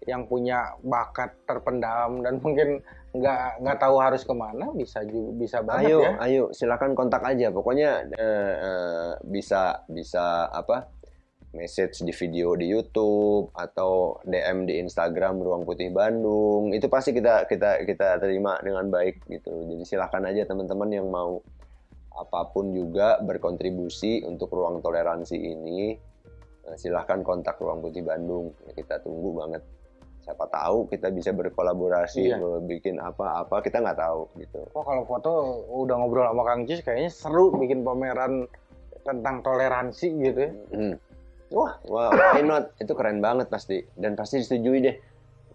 yang punya bakat terpendam dan mungkin nggak nggak tahu harus ke mana bisa juga bisa banget Ayo, ya ayo, silakan kontak aja. Pokoknya eh, eh, bisa bisa apa? Message di video di YouTube atau DM di Instagram Ruang Putih Bandung. Itu pasti kita kita kita terima dengan baik gitu. Jadi silakan aja teman-teman yang mau apa pun juga berkontribusi untuk ruang toleransi ini. eh, Silahkan kontak Ruang Putih Bandung. Kita tunggu banget. Siapa tahu kita bisa berkolaborasi, Iya. bikin apa-apa kita nggak tahu gitu. Wah kalau foto udah ngobrol sama Kang Cis kayaknya seru bikin pameran tentang toleransi gitu ya. Hmm. Wah, wah, why not? Itu keren banget pasti. Dan pasti disetujui deh.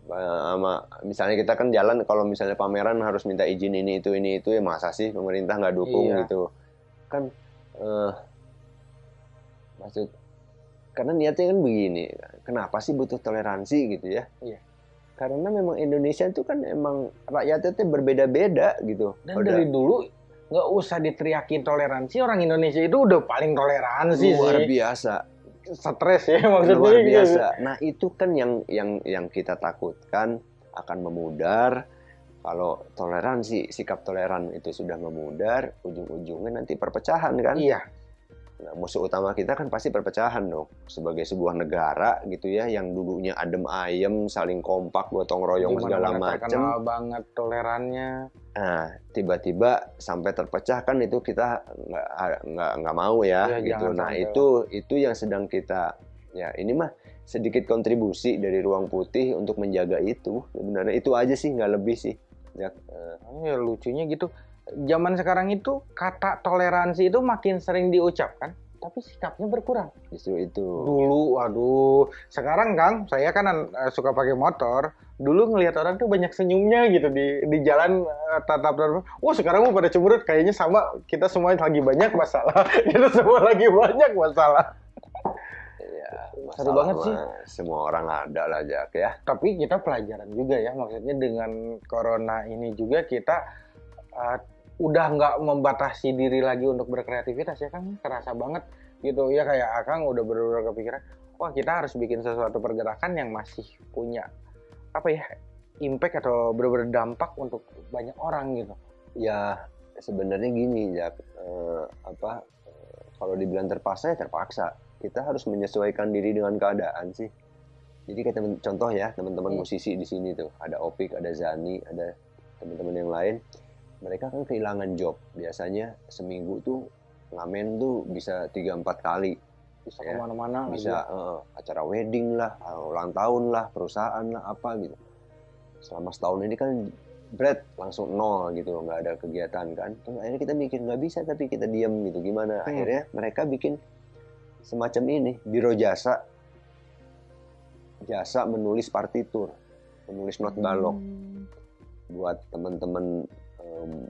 Eh, sama misalnya kita kan jalan kalau misalnya pameran harus minta izin ini itu ini itu ya masa sih pemerintah nggak dukung Iya. gitu kan eh maksud karena niatnya kan begini kenapa sih butuh toleransi gitu ya Iya. karena memang Indonesia itu kan emang rakyatnya tuh berbeda-beda gitu Dan Udah dari dulu nggak usah diteriakin toleransi orang Indonesia itu udah paling toleransi luar sih. biasa Stres ya maksudnya. luar gitu. biasa. Nah itu kan yang yang yang kita takutkan akan memudar. Kalau toleransi, sikap toleran itu sudah memudar, ujung-ujungnya nanti perpecahan kan. Iya. Nah, musuh utama kita kan pasti perpecahan dong. Sebagai sebuah negara gitu ya, yang dulunya adem ayem, saling kompak, gotong royong Di segala macam. banget tolerannya. Nah, tiba-tiba sampai terpecah kan itu kita nggak nggak nggak mau ya, Iya, gitu. Nah sampai. itu itu yang sedang kita ya ini mah sedikit kontribusi dari ruang putih untuk menjaga itu. Sebenarnya itu aja sih nggak lebih sih. Ya, Ya lucunya gitu. Zaman sekarang itu kata toleransi itu makin sering diucapkan, tapi sikapnya berkurang. Justru itu. Dulu, waduh. Sekarang Kang, saya kan uh, suka pakai motor. Dulu ngelihat orang tuh banyak senyumnya gitu di di jalan uh, tatap tatap. Wah sekarang mau pada cemberut. Kayaknya sama kita semua lagi banyak masalah. kita semua lagi banyak masalah. Ya, Seru banget sih. Semua orang ada lah Jack ya. Tapi kita pelajaran juga ya. Maksudnya dengan corona ini juga kita uh, udah nggak membatasi diri lagi untuk berkreativitas ya kan kerasa banget gitu. Ya kayak Akang udah benar-benar kepikiran wah kita harus bikin sesuatu pergerakan yang masih punya apa ya impact atau benar-benar dampak untuk banyak orang gitu. Ya sebenarnya gini ya eh, apa eh, kalau dibilang terpaksa ya terpaksa. Kita harus menyesuaikan diri dengan keadaan sih. Jadi kayak temen, contoh ya teman-teman hmm. musisi di sini tuh. Ada Opik ada Zani ada teman-teman yang lain mereka kan kehilangan job. Biasanya seminggu tuh ngamen tuh bisa tiga empat kali. Bisa ya. ke mana-mana bisa uh, acara wedding lah ulang tahun lah perusahaan lah apa gitu. Selama setahun ini kan bread langsung nol gitu nggak ada kegiatan kan. Terus akhirnya kita mikir nggak bisa tapi kita diam gitu. Gimana? Hmm. akhirnya mereka bikin semacam ini biro jasa. Jasa menulis partitur menulis not balok. Hmm. buat teman-teman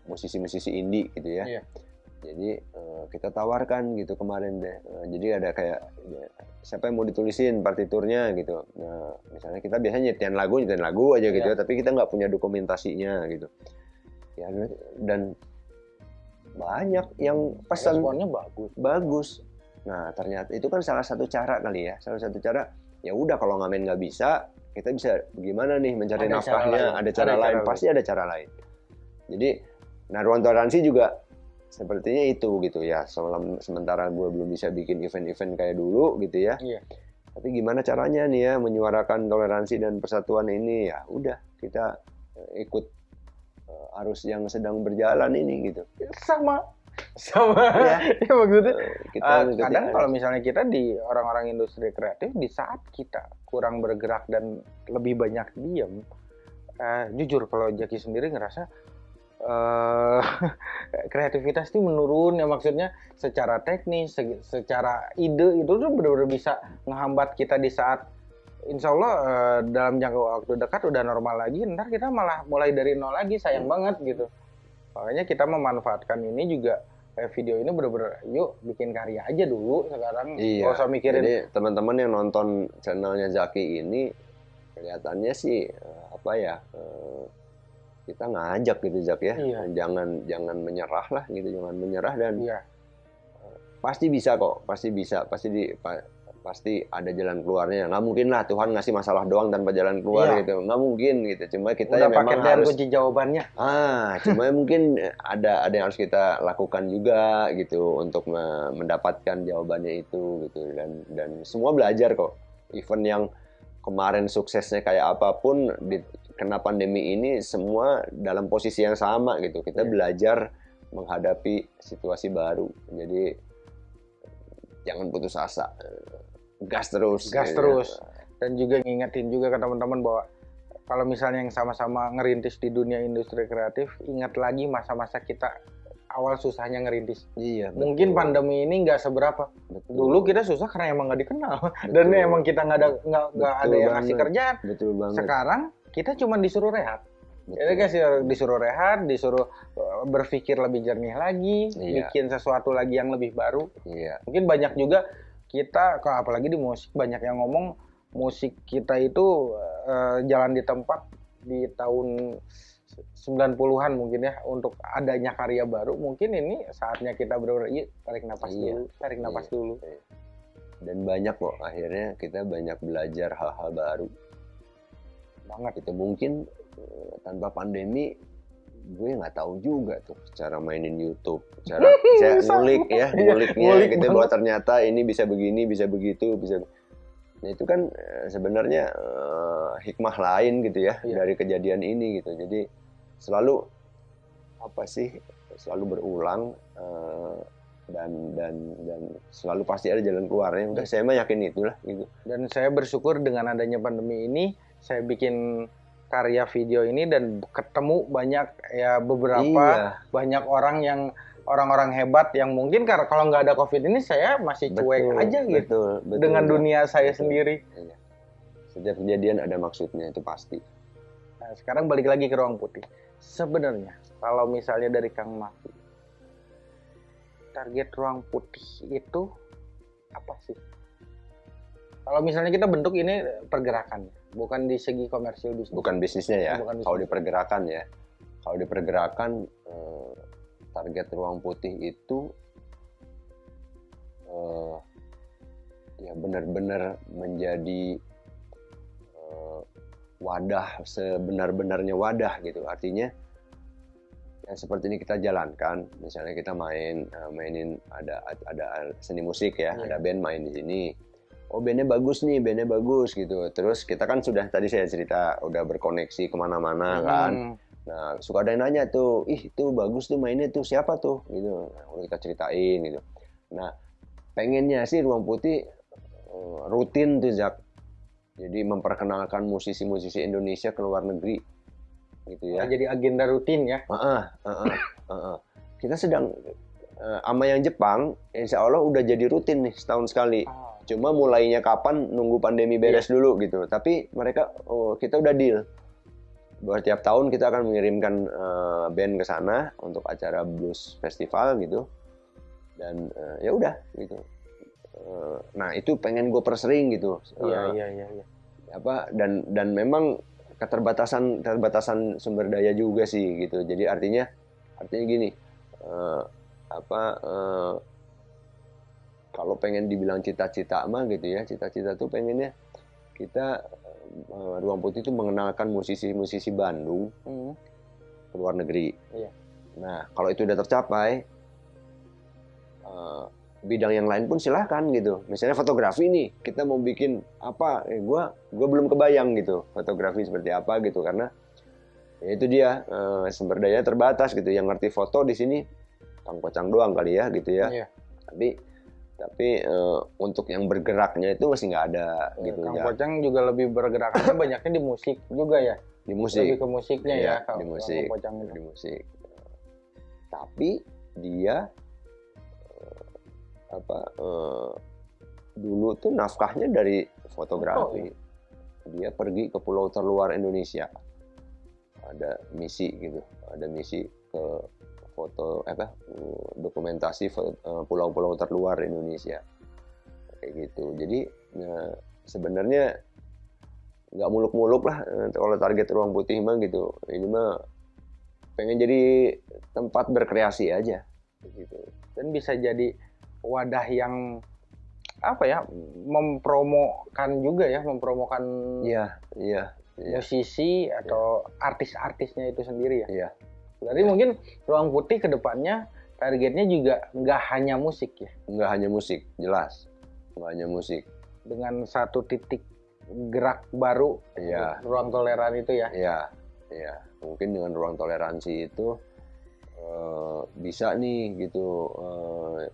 musisi-musisi indie gitu ya. Iya. Jadi uh, kita tawarkan gitu kemarin deh. Uh, jadi ada kayak ya, siapa yang mau ditulisin partiturnya gitu. Nah, misalnya kita biasanya nyetian lagu, nyetian lagu aja gitu, iya. tapi kita nggak punya dokumentasinya gitu. Ya dan banyak yang pesan. Responnya bagus. Bagus. Nah ternyata itu kan salah satu cara kali ya. Salah satu cara ya udah kalau ngamen nggak bisa kita bisa bagaimana nih mencari ada nafkahnya cara ada cara ada lain cara pasti ada cara lain jadi nah ruang toleransi juga sepertinya itu gitu ya. Sementara gue belum bisa bikin event-event kayak dulu gitu ya. Iya. Tapi gimana caranya nih ya menyuarakan toleransi dan persatuan ini ya udah kita eh, ikut uh, arus yang sedang berjalan ini gitu. Sama sama ya, ya maksudnya uh, kita uh, kadang kalau misalnya kita di orang-orang industri kreatif di saat kita kurang bergerak dan lebih banyak diam uh, jujur kalau Jaki sendiri ngerasa uh, kreativitas itu menurun ya maksudnya secara teknis, secara ide itu tuh benar-benar bisa menghambat kita di saat Insya Allah uh, dalam jangka waktu dekat udah normal lagi, ntar kita malah mulai dari nol lagi sayang banget gitu. Makanya kita memanfaatkan ini juga kayak video ini bener-bener yuk bikin karya aja dulu sekarang iya. gak usah mikirin jadi teman-teman yang nonton channelnya Zaki ini kelihatannya sih eh, apa ya kita ngajak gitu Zak ya. Iya. jangan jangan menyerah lah gitu jangan menyerah dan iya. pasti bisa kok pasti bisa pasti di pa, pasti ada jalan keluarnya. Nggak mungkin lah Tuhan ngasih masalah doang tanpa jalan keluar iya. gitu. Nggak mungkin gitu. Cuma kita Udah ya memang harus kunci jawabannya. Ah cuma mungkin ada ada yang harus kita lakukan juga gitu untuk mendapatkan jawabannya itu gitu. Dan dan semua belajar kok. Event yang kemarin suksesnya kayak apa pun di kena pandemi ini semua dalam posisi yang sama gitu. Kita yeah. belajar menghadapi situasi baru. Jadi jangan putus asa. Gas terus. Gas gitu. terus. Dan juga ngingetin juga ke teman-teman bahwa kalau misalnya yang sama-sama ngerintis di dunia industri kreatif, ingat lagi masa-masa kita awal susahnya ngerintis. Iya. Betul. Mungkin pandemi ini nggak seberapa. Betul. Dulu kita susah karena emang nggak dikenal betul. dan emang kita nggak ada nggak nggak ada yang ngasih kerjaan. Betul banget. Sekarang kita cuma disuruh rehat. Jadi kasih disuruh rehat, disuruh uh, berpikir lebih jernih lagi, iya. bikin sesuatu lagi yang lebih baru. Iya. Mungkin banyak juga kita, apalagi di musik banyak yang ngomong musik kita itu uh, jalan di tempat di tahun 90-an mungkin ya untuk adanya karya baru mungkin ini saatnya kita iya, tarik nafas iya. dulu tarik nafas iya. dulu iya. dan banyak kok akhirnya kita banyak belajar hal-hal baru banget itu mungkin eh, tanpa pandemi gue nggak tahu juga tuh cara mainin YouTube, cara saya ngulik ya, iya, nguliknya ngulik gitu bahwa ternyata ini bisa begini, bisa begitu, bisa Nah itu kan eh, sebenarnya uh, hikmah lain gitu ya iya. dari kejadian ini gitu. Jadi selalu apa sih selalu berulang uh, dan dan dan selalu pasti ada jalan keluarnya. Udah saya mah yakin itulah gitu. Dan saya bersyukur dengan adanya pandemi ini saya bikin karya video ini dan ketemu banyak ya beberapa Iya. banyak orang yang orang-orang hebat yang mungkin karena kalau nggak ada covid ini saya masih cuek Betul, aja gitu betul, betul, dengan Jak. dunia saya Betul. sendiri. Iya. Setiap kejadian ada maksudnya itu pasti. Nah, sekarang balik lagi ke ruang putih. Sebenarnya kalau misalnya dari Kang Maki, target ruang putih itu apa sih? Kalau misalnya kita bentuk ini pergerakan, bukan di segi komersil bisnis. Bukan bisnisnya ya. Bukan bisnis. Kalau dipergerakan ya. Kalau dipergerakan eh, target ruang putih itu eh, ya benar-benar menjadi eh, wadah sebenar-benarnya wadah gitu. Artinya yang seperti ini kita jalankan. Misalnya kita main mainin ada ada seni musik ya, Iya. ada band main di sini. Oh bandnya bagus nih, bandnya bagus gitu. Terus kita kan sudah tadi saya cerita udah berkoneksi ke mana-mana kan. Hmm, Nah, suka ada yang nanya tuh, ih itu bagus tuh mainnya tuh siapa tuh, gitu. Nah, udah kita ceritain gitu. Nah, pengennya sih ruang putih eh, rutin tuh Zak. Jadi memperkenalkan musisi-musisi Indonesia ke luar negeri, gitu ya. Jadi agenda rutin ya. Heeh, heeh, heeh. Kita sedang eh, sama yang Jepang, insya Allah udah jadi rutin nih setahun sekali. Cuma mulainya kapan nunggu pandemi beres dulu gitu. Tapi mereka oh, kita udah deal. Bahwa tiap tahun kita akan mengirimkan eh, band ke sana untuk acara blues festival gitu. Dan eh, ya udah gitu. Eh, nah itu pengen gue persering gitu. Iya, iya, iya, iya. apa dan dan memang keterbatasan keterbatasan sumber daya juga sih gitu. Jadi artinya artinya gini. eh, apa eh, kalau pengen dibilang cita-cita mah gitu ya cita-cita tuh pengennya kita eh, ruang putih itu mengenalkan musisi-musisi Bandung Hmm. ke luar negeri. Iya. Nah kalau itu udah tercapai eh, bidang yang lain pun silahkan gitu. Misalnya fotografi nih kita mau bikin apa? Eh, gua gua belum kebayang gitu fotografi seperti apa gitu karena ya itu dia eh, sumber daya terbatas gitu. Yang ngerti foto di sini kang pocang doang kali ya gitu ya Iya. tapi tapi eh, untuk yang bergeraknya itu masih nggak ada gitu Kang ya. Pocang juga lebih bergerakannya banyaknya di musik juga ya. di Lebih musik ke musiknya Iya, ya kalau di Kang musik. Pocang itu. di musik. Tapi dia eh, apa eh, dulu tuh nafkahnya dari fotografi. Dia pergi ke pulau terluar Indonesia. Ada misi gitu. Ada misi ke foto apa dokumentasi eh, pulau-pulau terluar Indonesia. Kayak gitu. Jadi ya, sebenarnya nggak muluk-muluk lah eh, kalau target ruang putih mah gitu. Ini mah pengen jadi tempat berkreasi aja gitu. Dan bisa jadi wadah yang apa ya mempromokan juga ya mempromokan iya iya iya. musisi atau artis-artisnya itu sendiri ya. iya Berarti mungkin ruang putih ke depannya targetnya juga nggak hanya musik ya, nggak hanya musik jelas nggak hanya musik dengan satu titik gerak baru Iya. ruang toleran itu ya. Iya, iya. Mungkin dengan ruang toleransi itu eh, bisa nih gitu eh,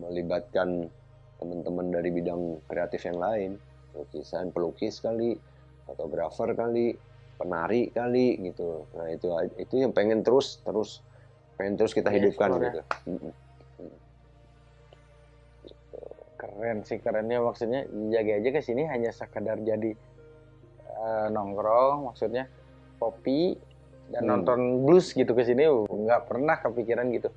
melibatkan teman-teman dari bidang kreatif yang lain, lukisan, pelukis kali, fotografer kali, penari kali gitu. Nah itu itu yang pengen terus terus pengen terus kita Iya, hidupkan ya. gitu. Keren sih kerennya maksudnya jaga aja ke sini hanya sekadar jadi eh, nongkrong maksudnya kopi dan Hmm. nonton blues gitu ke sini uh, nggak pernah kepikiran gitu.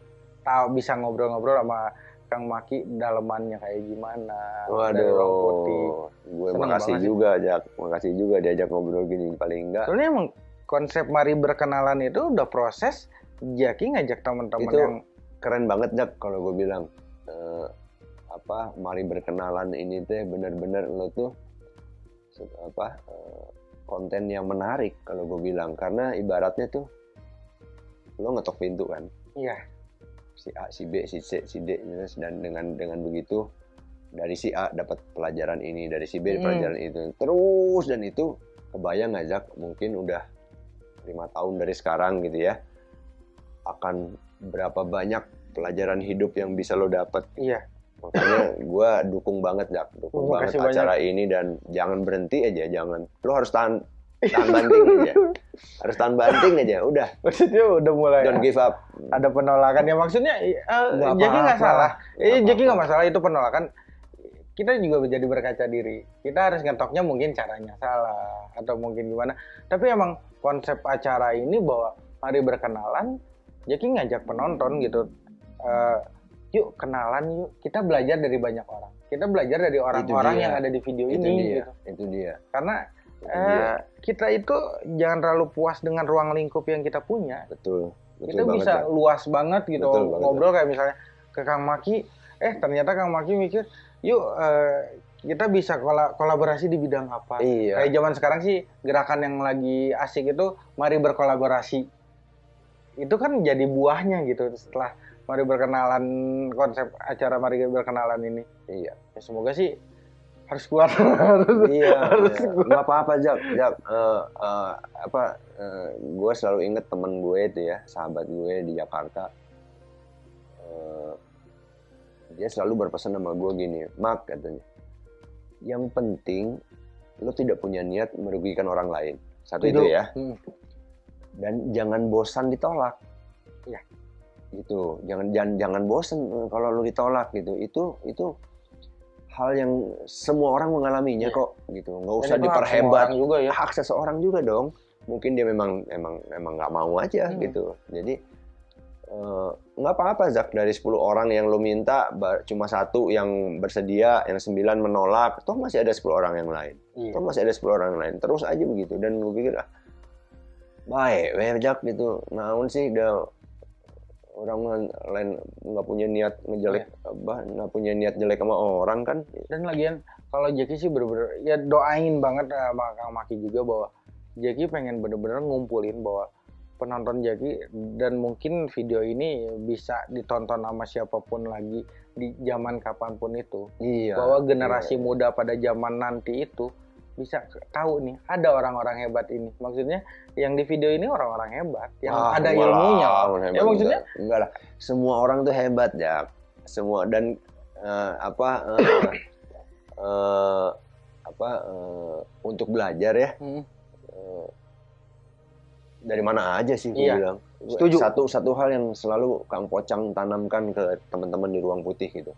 Tahu bisa ngobrol-ngobrol sama Kang Maki dalemannya kayak gimana putih. Waduh, gue Seneng makasih banget juga, Jak. Makasih juga diajak ngobrol gini paling enggak. Soalnya emang konsep mari berkenalan itu udah proses Jaki ngajak teman-teman yang keren banget Jak kalau gue bilang Eh, apa mari berkenalan ini teh bener-bener lo tuh apa eh, konten yang menarik kalau gue bilang karena ibaratnya tuh lo ngetok pintu kan iya si A si B si C si D dan dengan dengan begitu dari si A dapat pelajaran ini dari si B Hmm. pelajaran itu. Terus dan itu kebayang ngajak mungkin udah lima tahun dari sekarang gitu ya akan berapa banyak pelajaran hidup yang bisa lo dapat iya. Makanya gue dukung banget jak dukung banget acara ini dan jangan berhenti aja jangan. Lo harus tahan tahan banting aja. Harus tahan banting aja udah. Maksudnya udah mulai don't give up. ada penolakan. Ya maksudnya uh, Jackie nggak salah. Eh Jackie nggak masalah itu penolakan. Kita juga menjadi berkaca diri. Kita harus ngetoknya mungkin caranya salah atau mungkin gimana. Tapi emang konsep acara ini bahwa mari berkenalan Jackie ngajak penonton gitu. Uh, yuk kenalan yuk. Kita belajar dari banyak orang. Kita belajar dari orang-orang yang ada di video itu ini dia. gitu. Itu dia. Karena uh, kita itu jangan terlalu puas dengan ruang lingkup yang kita punya. Betul, betul kita banget, bisa ya. luas banget gitu Betul banget, ngobrol kayak misalnya ke Kang Maki. Eh ternyata Kang Maki mikir yuk uh, kita bisa kola kolaborasi di bidang apa? Iya. kayak zaman sekarang sih gerakan yang lagi asik itu mari berkolaborasi. Itu kan jadi buahnya gitu setelah mari berkenalan konsep acara mari berkenalan ini. Iya. Ya semoga sih harus kuat iya, harus iya. kuat. nggak apa-apa jak jak Eh, eh, apa gue selalu inget temen gue itu ya sahabat gue di Jakarta Eh, dia selalu berpesan sama gue gini mak katanya yang penting lo tidak punya niat merugikan orang lain satu Itu. itu ya Hmm. dan jangan bosan ditolak Iya. gitu jangan jangan jangan bosan eh, kalau lo ditolak gitu itu itu hal yang semua orang mengalaminya Iya. kok gitu. Nggak Dan usah hak semua diperhebat orang juga ya. Hak seseorang juga dong. Mungkin dia memang emang emang nggak mau aja Hmm. gitu. Jadi eh, nggak apa-apa Zak. Dari 10 orang yang lo minta cuma satu yang bersedia yang sembilan menolak toh masih ada 10 orang yang lain. Iya. toh masih ada 10 orang yang lain. Terus aja begitu. Dan gue pikir ah baik weh Jak gitu. Naon sih udah orang lain nggak punya niat ngejelek apa nggak punya niat jelek sama orang kan. Dan lagian kalau Jackie sih bener-bener ya doain banget sama Kang Maki juga bahwa Jackie pengen bener-bener ngumpulin bahwa penonton Jackie dan mungkin video ini bisa ditonton sama siapa pun lagi di zaman kapan pun itu. Iya. Bahwa generasi iya. muda pada zaman nanti itu bisa tahu nih ada orang-orang hebat ini. Maksudnya yang di video ini orang-orang hebat yang Wah, ada lah, ilmunya. Pak. hebat ya maksudnya? enggak, enggak lah. Semua orang tuh hebat ya semua dan eh, apa eh, eh, apa eh, untuk belajar ya. Hmm, dari mana aja sih gue Iya, bilang. Setuju. satu satu hal yang selalu Kang Pocang tanamkan ke teman-teman di ruang putih gitu.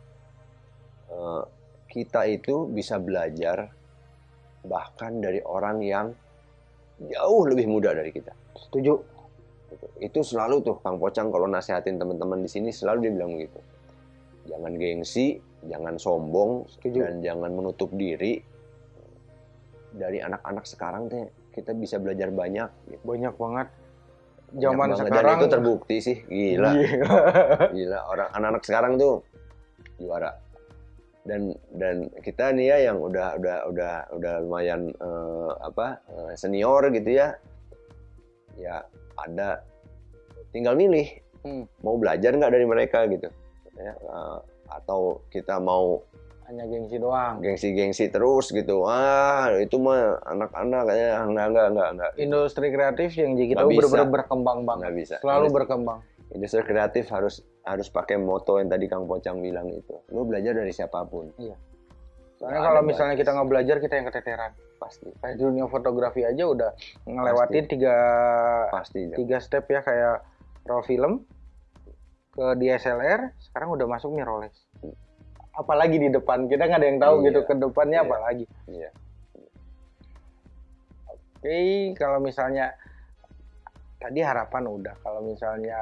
Eh, kita itu bisa belajar bahkan dari orang yang jauh lebih muda dari kita setuju Gitu. Itu selalu tuh Kang Pocang kalau nasehatin teman-teman di sini selalu dia bilang gitu. Jangan gengsi, jangan sombong, Setuju. dan jangan menutup diri. Dari anak-anak sekarang teh kita bisa belajar banyak. Gitu. banyak banget Banyak zaman banget. sekarang dan itu terbukti sih, gila, Iya. gila orang anak-anak sekarang tuh juara. Dan dan kita nih ya yang udah udah udah udah lumayan eh, apa eh, senior gitu ya, ya ada tinggal milih Hmm. mau belajar nggak dari mereka gitu. Ya eh, atau kita mau hanya gengsi doang. gengsi-gengsi terus gitu. Ah itu mah anak-anak kayaknya enggak enggak enggak enggak industri kreatif yang jadi kita benar-benar berkembang banget. nggak bisa. Selalu Industri- berkembang. industri kreatif harus harus pakai moto yang tadi Kang Pocang bilang itu. Lo belajar dari siapa pun. Soalnya Nggak kalau misalnya batas. kita nggak belajar kita yang keteteran. Pasti. Kayak dunia fotografi aja udah ngelewatin tiga pasti tiga step ya kayak raw film ke DSLR sekarang udah masuk mirrorless. Apalagi di depan kita nggak ada yang tahu Iya. gitu ke depannya Iya. apalagi. Iya. Oke kalau misalnya tadi harapan udah kalau misalnya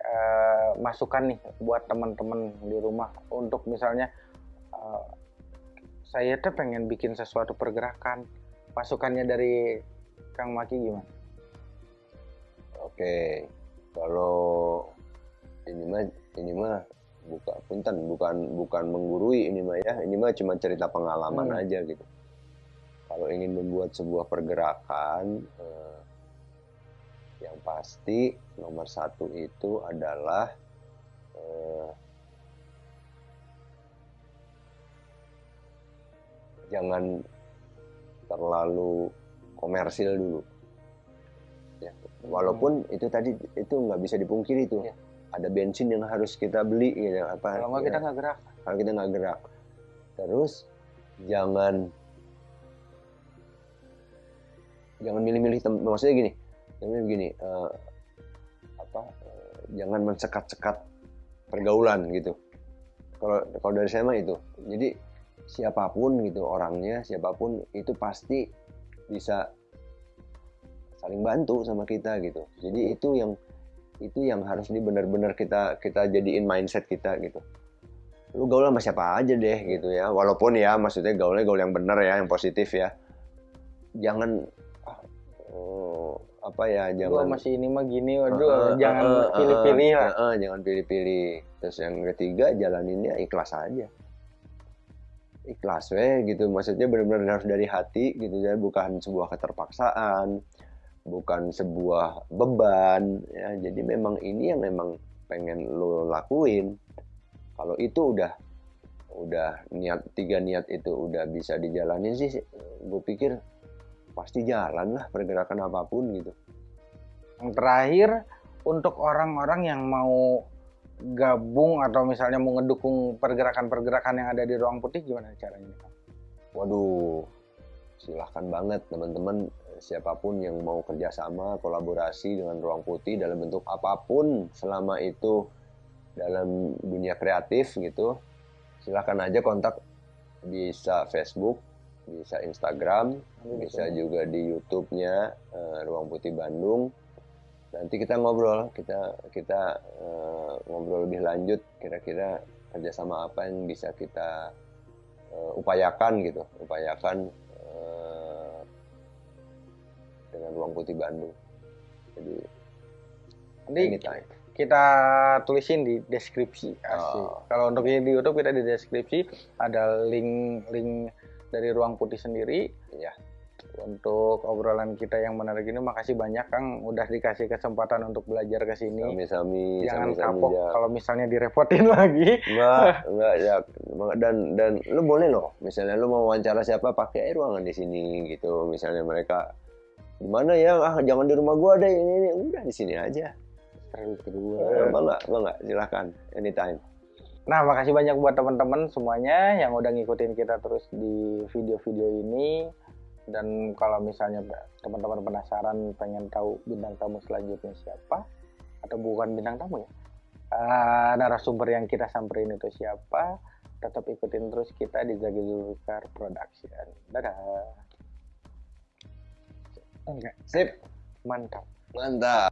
eh, masukan nih buat teman-teman di rumah untuk misalnya eh, saya tuh pengen bikin sesuatu pergerakan masukannya dari Kang Maki gimana? oke kalau ini mah ini mah bukan punten bukan bukan menggurui ini mah ya ini mah cuma cerita pengalaman Hmm. aja gitu kalau ingin membuat sebuah pergerakan eh, yang pasti nomor satu itu adalah eh, jangan terlalu komersil dulu. Ya walaupun itu tadi itu nggak bisa dipungkiri itu Iya. ada bensin yang harus kita beli gitu apa Kalau nggak ya, kita nggak gerak. kalau kita nggak gerak. Terus jangan jangan milih-milih maksudnya gini jangan gini uh, apa uh, jangan mensekat-sekat pergaulan gitu. Kalau kalau dari saya mah itu. Jadi siapa pun gitu orangnya siapa pun itu pasti bisa saling bantu sama kita gitu. Jadi itu yang itu yang harus di benar-benar kita kita jadiin mindset kita gitu. Lu gaul sama siapa aja deh gitu ya. Walaupun ya maksudnya gaulnya gaul yang benar ya yang positif ya. Jangan uh, apa ya jangan gua masih ini mah gini waduh uh, jangan pilih-pilih uh, uh, lah. uh, uh, jangan pilih-pilih. Terus yang ketiga jalaninnya ikhlas aja. Ikhlas weh gitu. Maksudnya benar-benar harus dari hati gitu. Ya bukan sebuah keterpaksaan bukan sebuah beban ya. Jadi memang ini yang memang pengen lo lakuin. Kalau itu udah udah niat tiga niat itu udah bisa dijalani sih gue pikir pasti jalan lah pergerakan apa pun gitu. Yang terakhir untuk orang-orang yang mau gabung atau misalnya mau ngedukung pergerakan-pergerakan yang ada di ruang putih gimana caranya waduh silahkan banget teman-teman. Siapa pun yang mau kerjasama kolaborasi dengan ruang putih dalam bentuk apa pun selama itu dalam dunia kreatif gitu silahkan aja kontak bisa Facebook bisa Instagram bisa juga di YouTube-nya uh, Ruang Putih Bandung nanti kita ngobrol kita kita uh, ngobrol lebih lanjut kira-kira kerjasama apa yang bisa kita uh, upayakan gitu upayakan uh, dengan ruang putih Bandung jadi nanti anytime. kita tulisin di deskripsi oh. kalau untuk di YouTube kita di deskripsi ada link link dari ruang putih sendiri ya untuk obrolan kita yang menarik ini makasih banyak Kang udah dikasih kesempatan untuk belajar ke sini. Sami-sami. Jangan sami, kapok ya. kalau misalnya direpotin lagi. Enggak, enggak ya. Dan dan lu boleh loh, misalnya lu mau wawancara siapa pakai ruangan di sini gitu. Misalnya mereka di mana ya? Ah, jangan di rumah gua deh. Ini, ini. udah di sini aja. Terus kedua. Eh, bangga, bangga. Silakan anytime. Nah, makasih banyak buat teman-teman semuanya yang udah ngikutin kita terus di video-video ini. Dan kalau misalnya teman-teman penasaran pengen tahu bintang tamu selanjutnya siapa atau bukan bintang tamu ya uh, narasumber yang kita samperin itu siapa tetap ikutin terus kita di Zagi Zulfikar Production. Dadah. Enggak sip. Mantap. Mantap